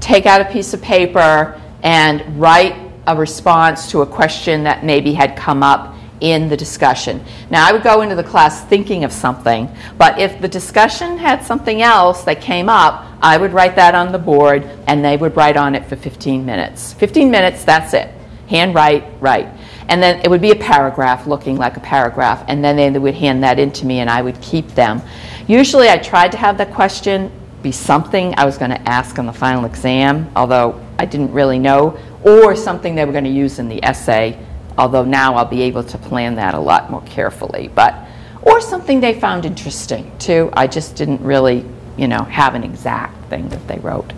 take out a piece of paper, and write a response to a question that maybe had come up in the discussion. Now, I would go into the class thinking of something, but if the discussion had something else that came up, I would write that on the board and they would write on it for 15 minutes. 15 minutes, that's it. Hand write, write. And then it would be a paragraph looking like a paragraph, and then they would hand that in to me and I would keep them. Usually, I tried to have the question be something I was going to ask on the final exam, although I didn't really know, or something they were going to use in the essay although now I'll be able to plan that a lot more carefully. But or something they found interesting too. I just didn't really, you know, have an exact thing that they wrote.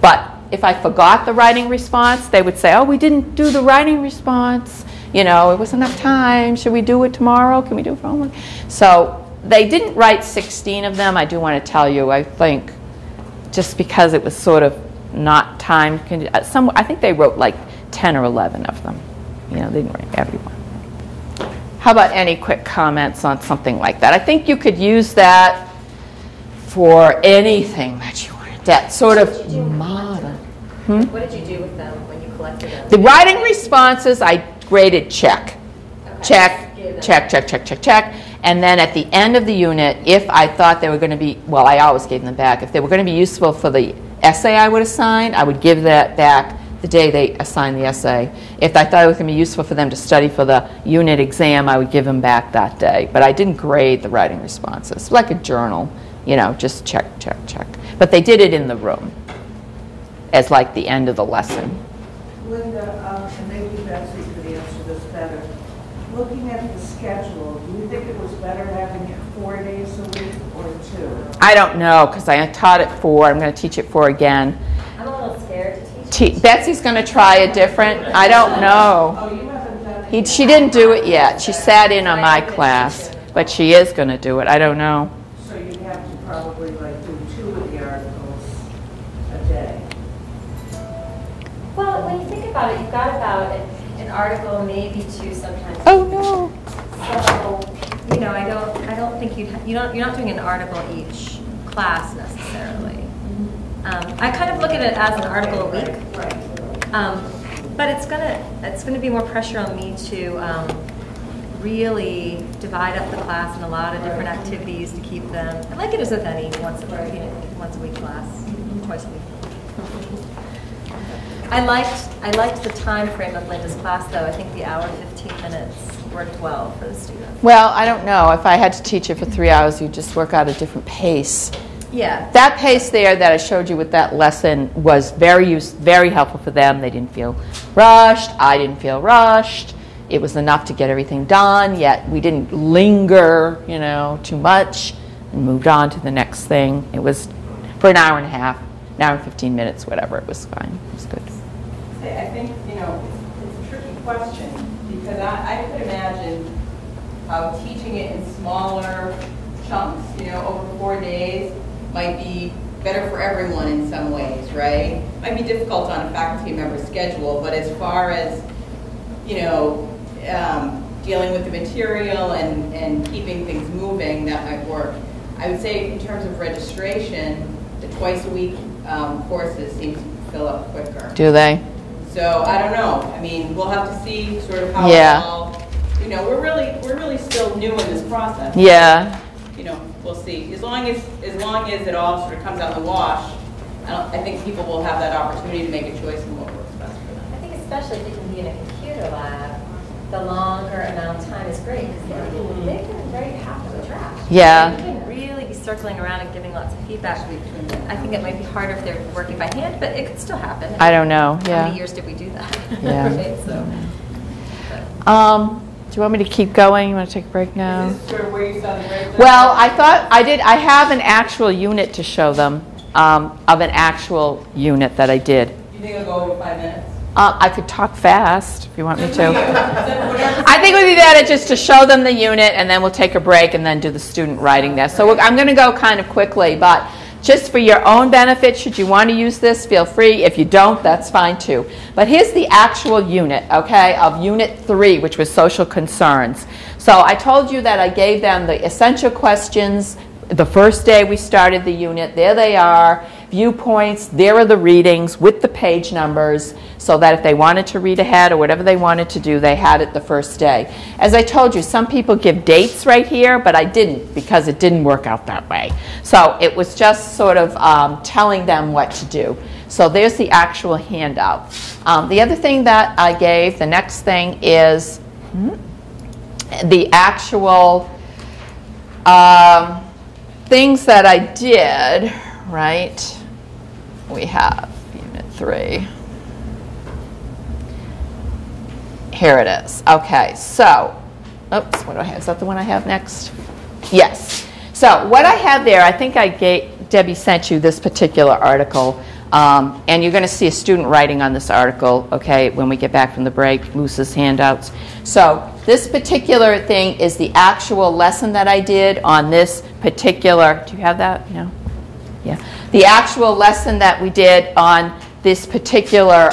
But if I forgot the writing response, they would say, "Oh, we didn't do the writing response. You know, it wasn't enough time. Should we do it tomorrow? Can we do it for homework?" So they didn't write 16 of them. I do want to tell you. I think just because it was sort of not time. Uh, some I think they wrote like 10 or 11 of them. You know, they didn't write everyone. How about any quick comments on something like that? I think you could use that for anything that you wanted. That sort of model. Hmm? What did you do with them when you collected them? The writing responses, I graded check. Check, check, check, check, check, check. And then at the end of the unit, if I thought they were going to be, well, I always gave them back. If they were going to be useful for the essay I would assign, I would give that back the day they assigned the essay. If I thought it was going to be useful for them to study for the unit exam, I would give them back that day. But I didn't grade the writing responses, like a journal, you know, just check, check, check. But they did it in the room as like the end of the lesson. Linda, um, and maybe Betsy could answer this better. Looking at the schedule, do you think it was better having it four days a week or two? I don't know, because I taught it four, I'm going to teach it four again. I'm a little scared to teach. Te- Betsy's going to try a different, I don't know. Oh, you haven't done it? He, she didn't do it yet. She sat in on my class, but she is going to do it. I don't know. So you'd have to probably like do two of the articles a day. Well, when you think about it, you've got about an, an article, maybe two sometimes. Oh, no. So, you know, I don't, I don't think you'd, you don't, you're not doing an article each class necessarily. Um, I kind of look at it as an article a week. Um, but it's gonna, it's gonna be more pressure on me to, um, really divide up the class in a lot of different activities to keep them, and like it is with any once a, you know, once a week class, twice a week. I liked, I liked the time frame of Linda's class though. I think the hour fifteen minutes worked well for the students. Well, I don't know. If I had to teach it for three hours, you'd just work out a different pace. Yeah. That pace there that I showed you with that lesson was very use, very helpful for them. They didn't feel rushed. I didn't feel rushed. It was enough to get everything done, yet we didn't linger, you know, too much and moved on to the next thing. It was for an hour and a half, an hour and 15 minutes, whatever. It was fine. It was good. I think, you know, it's, it's a tricky question, because I, I could imagine how teaching it in smaller chunks, you know, over four days, might be better for everyone in some ways, right? Might be difficult on a faculty member's schedule, but as far as, you know, um, dealing with the material and, and keeping things moving, that might work. I would say in terms of registration, the twice a week um, courses seem to fill up quicker. Do they? So I don't know. I mean, we'll have to see sort of how Yeah. it all, you know, we're really, we're really still new in this process. Yeah. You know, we'll see. As long as, as long as it all sort of comes out in the wash, I don't, I think people will have that opportunity to make a choice in what works best for them. I think especially if you can be in a computer lab, the longer amount of time is great because they can write half of the draft. Yeah. You can really be circling around and giving lots of feedback. I think it might be harder if they're working by hand, but it could still happen. I don't know, How yeah. many years did we do that? Yeah. Right, so. Um, do you want me to keep going? You want to take a break now? Is this sort of where you saw the breakdown? Well, I thought I did. I have an actual unit to show them um, of an actual unit that I did. You think it'll go over five minutes? Uh, I could talk fast if you want me to. I think it would be better just to show them the unit and then we'll take a break and then do the student writing there. So we're- I'm going to go kind of quickly, but just for your own benefit, should you want to use this, feel free. If you don't, that's fine too. But here's the actual unit, okay, of Unit 3, which was social concerns. So I told you that I gave them the essential questions the first day we started the unit. There they are, viewpoints, there are the readings with the page numbers, so that if they wanted to read ahead or whatever they wanted to do, they had it the first day. As I told you, some people give dates right here, but I didn't because it didn't work out that way. So it was just sort of um, telling them what to do. So there's the actual handout. Um, the other thing that I gave, the next thing is hmm, the actual um, things that I did, right? We have Unit 3. Here it is. Okay, so, oops, what do I have? Is that the one I have next? Yes. So what I have there, I think I gave, Debbie sent you this particular article, um, and you're going to see a student writing on this article, okay, when we get back from the break, Moose's handouts. So this particular thing is the actual lesson that I did on this particular, do you have that? No? Yeah. The actual lesson that we did on this particular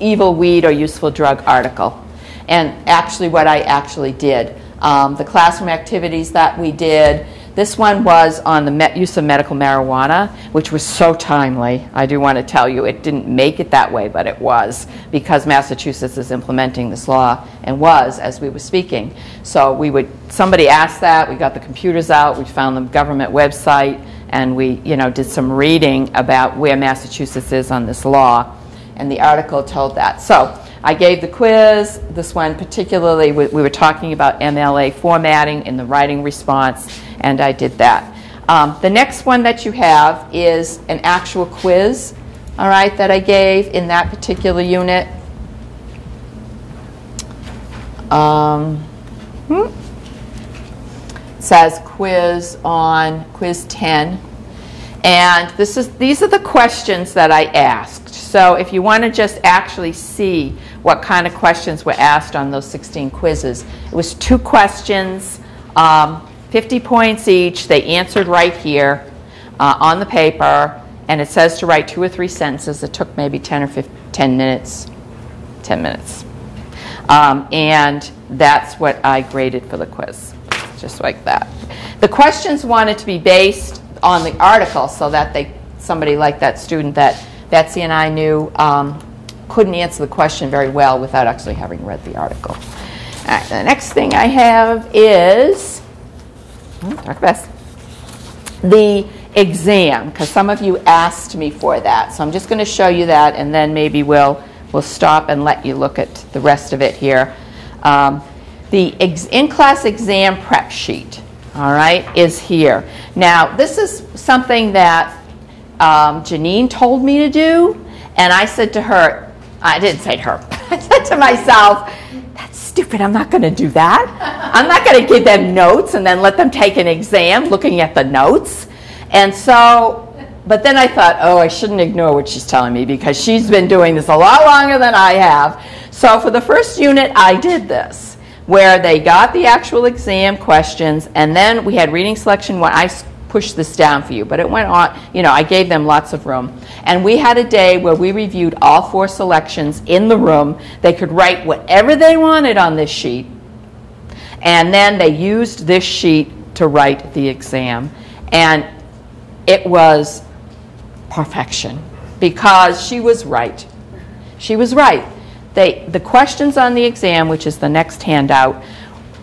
evil weed or useful drug article. And actually what I actually did. Um, the classroom activities that we did, this one was on the use of medical marijuana, which was so timely. I do want to tell you, it didn't make it that way, but it was because Massachusetts is implementing this law and was as we were speaking. So we would, somebody asked that, we got the computers out, we found the government website, and we, you know, did some reading about where Massachusetts is on this law, and the article told that. So I gave the quiz. This one particularly, we, we were talking about MLA formatting in the writing response, and I did that. Um, the next one that you have is an actual quiz, all right, that I gave in that particular unit. Um, hmm. Says quiz on quiz 10. And this is, these are the questions that I asked. So if you want to just actually see what kind of questions were asked on those 16 quizzes, it was two questions, um, 50 points each. They answered right here uh, on the paper, and it says to write two or three sentences. It took maybe 10 or 15, 10 minutes. 10 minutes. Um, and that's what I graded for the quiz, just like that. The questions wanted to be based on the article so that they, somebody like that student that Betsy and I knew um, couldn't answer the question very well without actually having read the article. The next thing I have is, hmm, talk fast, the exam, because some of you asked me for that. So I'm just going to show you that, and then maybe we'll, we'll stop and let you look at the rest of it here. Um, the in-class exam prep sheet, all right, is here. Now, this is something that um, Janine told me to do, and I said to her, I didn't say to her, I said to myself, that's stupid, I'm not going to do that. I'm not going to give them notes and then let them take an exam looking at the notes. And so, but then I thought, oh, I shouldn't ignore what she's telling me because she's been doing this a lot longer than I have. So for the first unit, I did this where they got the actual exam questions and then we had reading selection one. I pushed this down for you, but it went on, you know, I gave them lots of room. And we had a day where we reviewed all four selections in the room. They could write whatever they wanted on this sheet, and then they used this sheet to write the exam. And it was perfection because she was right. She was right. They, the questions on the exam, which is the next handout,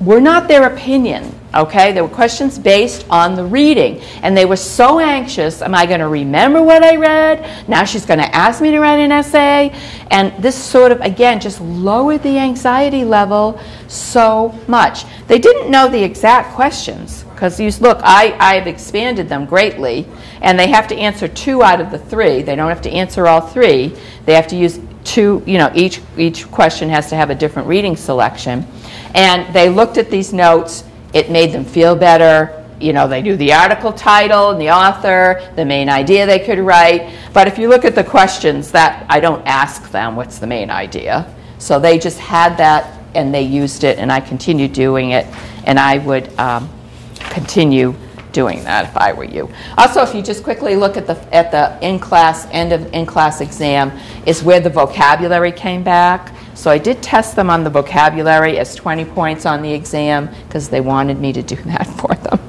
were not their opinion, okay? They were questions based on the reading. And they were so anxious am I going to remember what I read? Now she's going to ask me to write an essay. And this sort of, again, just lowered the anxiety level so much. They didn't know the exact questions because you look, I, I've expanded them greatly, and they have to answer two out of the three. They don't have to answer all three. They have to use two, you know, each, each question has to have a different reading selection. And they looked at these notes, it made them feel better. You know, they knew the article title and the author, the main idea they could write. But if you look at the questions, that I don't ask them what's the main idea. So they just had that and they used it, and I continued doing it. And I would um, continue doing that if I were you. Also, if you just quickly look at the at the in-class end of in-class exam, is where the vocabulary came back. So I did test them on the vocabulary as 20 points on the exam because they wanted me to do that for them.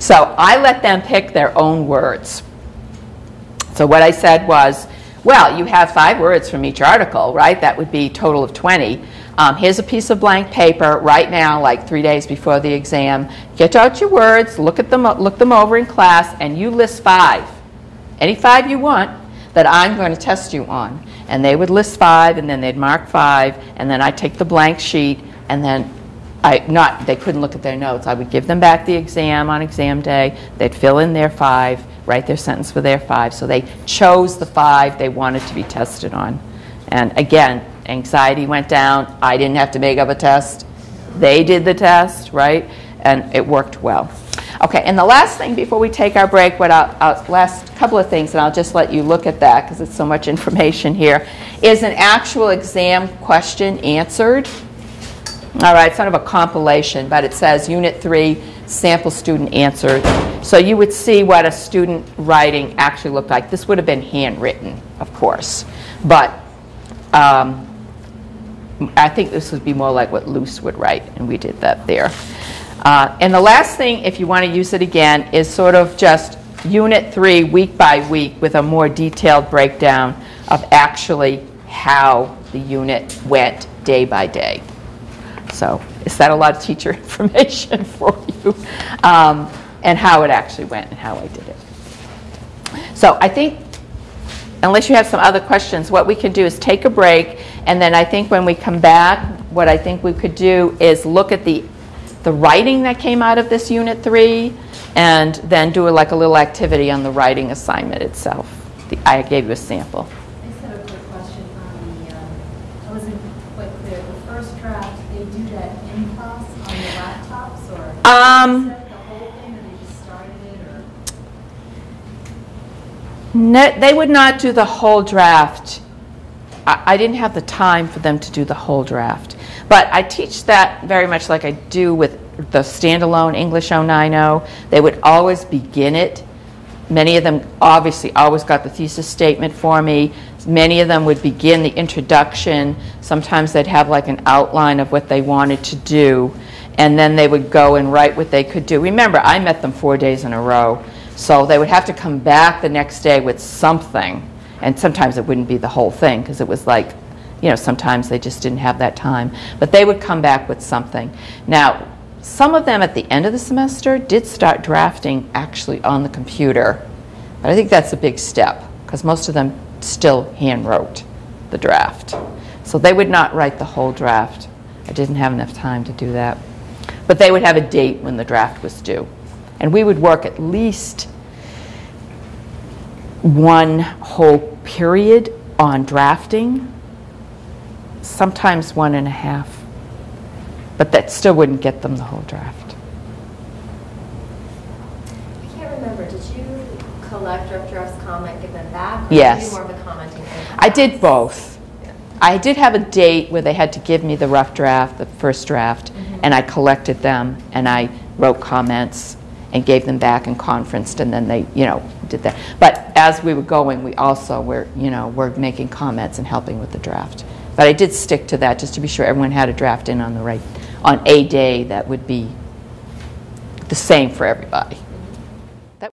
So I let them pick their own words. So what I said was, well, you have five words from each article, right? That would be total of 20. Um, here's a piece of blank paper right now, like three days before the exam. Get out your words, look at them, look them over in class, and you list five, any five you want, that I'm going to test you on. And they would list five, and then they'd mark five, and then I'd take the blank sheet, and then I not they couldn't look at their notes. I would give them back the exam on exam day. They'd fill in their five, write their sentence for their five. So they chose the five they wanted to be tested on. And again, anxiety went down. I didn't have to make up a test. They did the test, right? And it worked well. Okay, and the last thing before we take our break, what I'll, I'll last couple of things, and I'll just let you look at that because it's so much information here, is an actual exam question answered. All right, it's sort of a compilation, but it says Unit 3, sample student answered. So you would see what a student writing actually looked like. This would have been handwritten, of course, but um, I think this would be more like what Luz would write, and we did that there. Uh, and the last thing, if you want to use it again, is sort of just Unit 3, week by week, with a more detailed breakdown of actually how the unit went day by day. So is that a lot of teacher information for you? Um, and how it actually went and how I did it. So I think, unless you have some other questions, what we can do is take a break, and then I think when we come back, what I think we could do is look at the the writing that came out of this unit three, and then do a, like a little activity on the writing assignment itself. The, I gave you a sample. I just have a quick question on the, um, I wasn't quite clear. The first draft, they do that in class on the laptops or? Um, Set the whole thing or they just started it or? They would not do the whole draft. I I didn't have the time for them to do the whole draft. But I teach that very much like I do with the standalone English 090. They would always begin it. Many of them obviously always got the thesis statement for me. Many of them would begin the introduction. Sometimes they'd have like an outline of what they wanted to do, and then they would go and write what they could do. Remember, I met them four days in a row, so they would have to come back the next day with something. And sometimes it wouldn't be the whole thing because it was like, you know, sometimes they just didn't have that time. But they would come back with something. Now, some of them at the end of the semester did start drafting actually on the computer. But I think that's a big step because most of them still hand wrote the draft. So they would not write the whole draft. I didn't have enough time to do that. But they would have a date when the draft was due. And we would work at least one whole period on drafting, sometimes one and a half. But that still wouldn't get them the whole draft. I can't remember, did you collect rough drafts, comment, give them back? or Yes. Did do more of the commenting? in I did both. I did have a date where they had to give me the rough draft, the first draft, mm-hmm. and I collected them and I wrote comments and gave them back and conferenced and then they, you know, did that. But as we were going, we also were, you know, were making comments and helping with the draft. But I did stick to that just to be sure everyone had a draft in on the right, on a day that would be the same for everybody.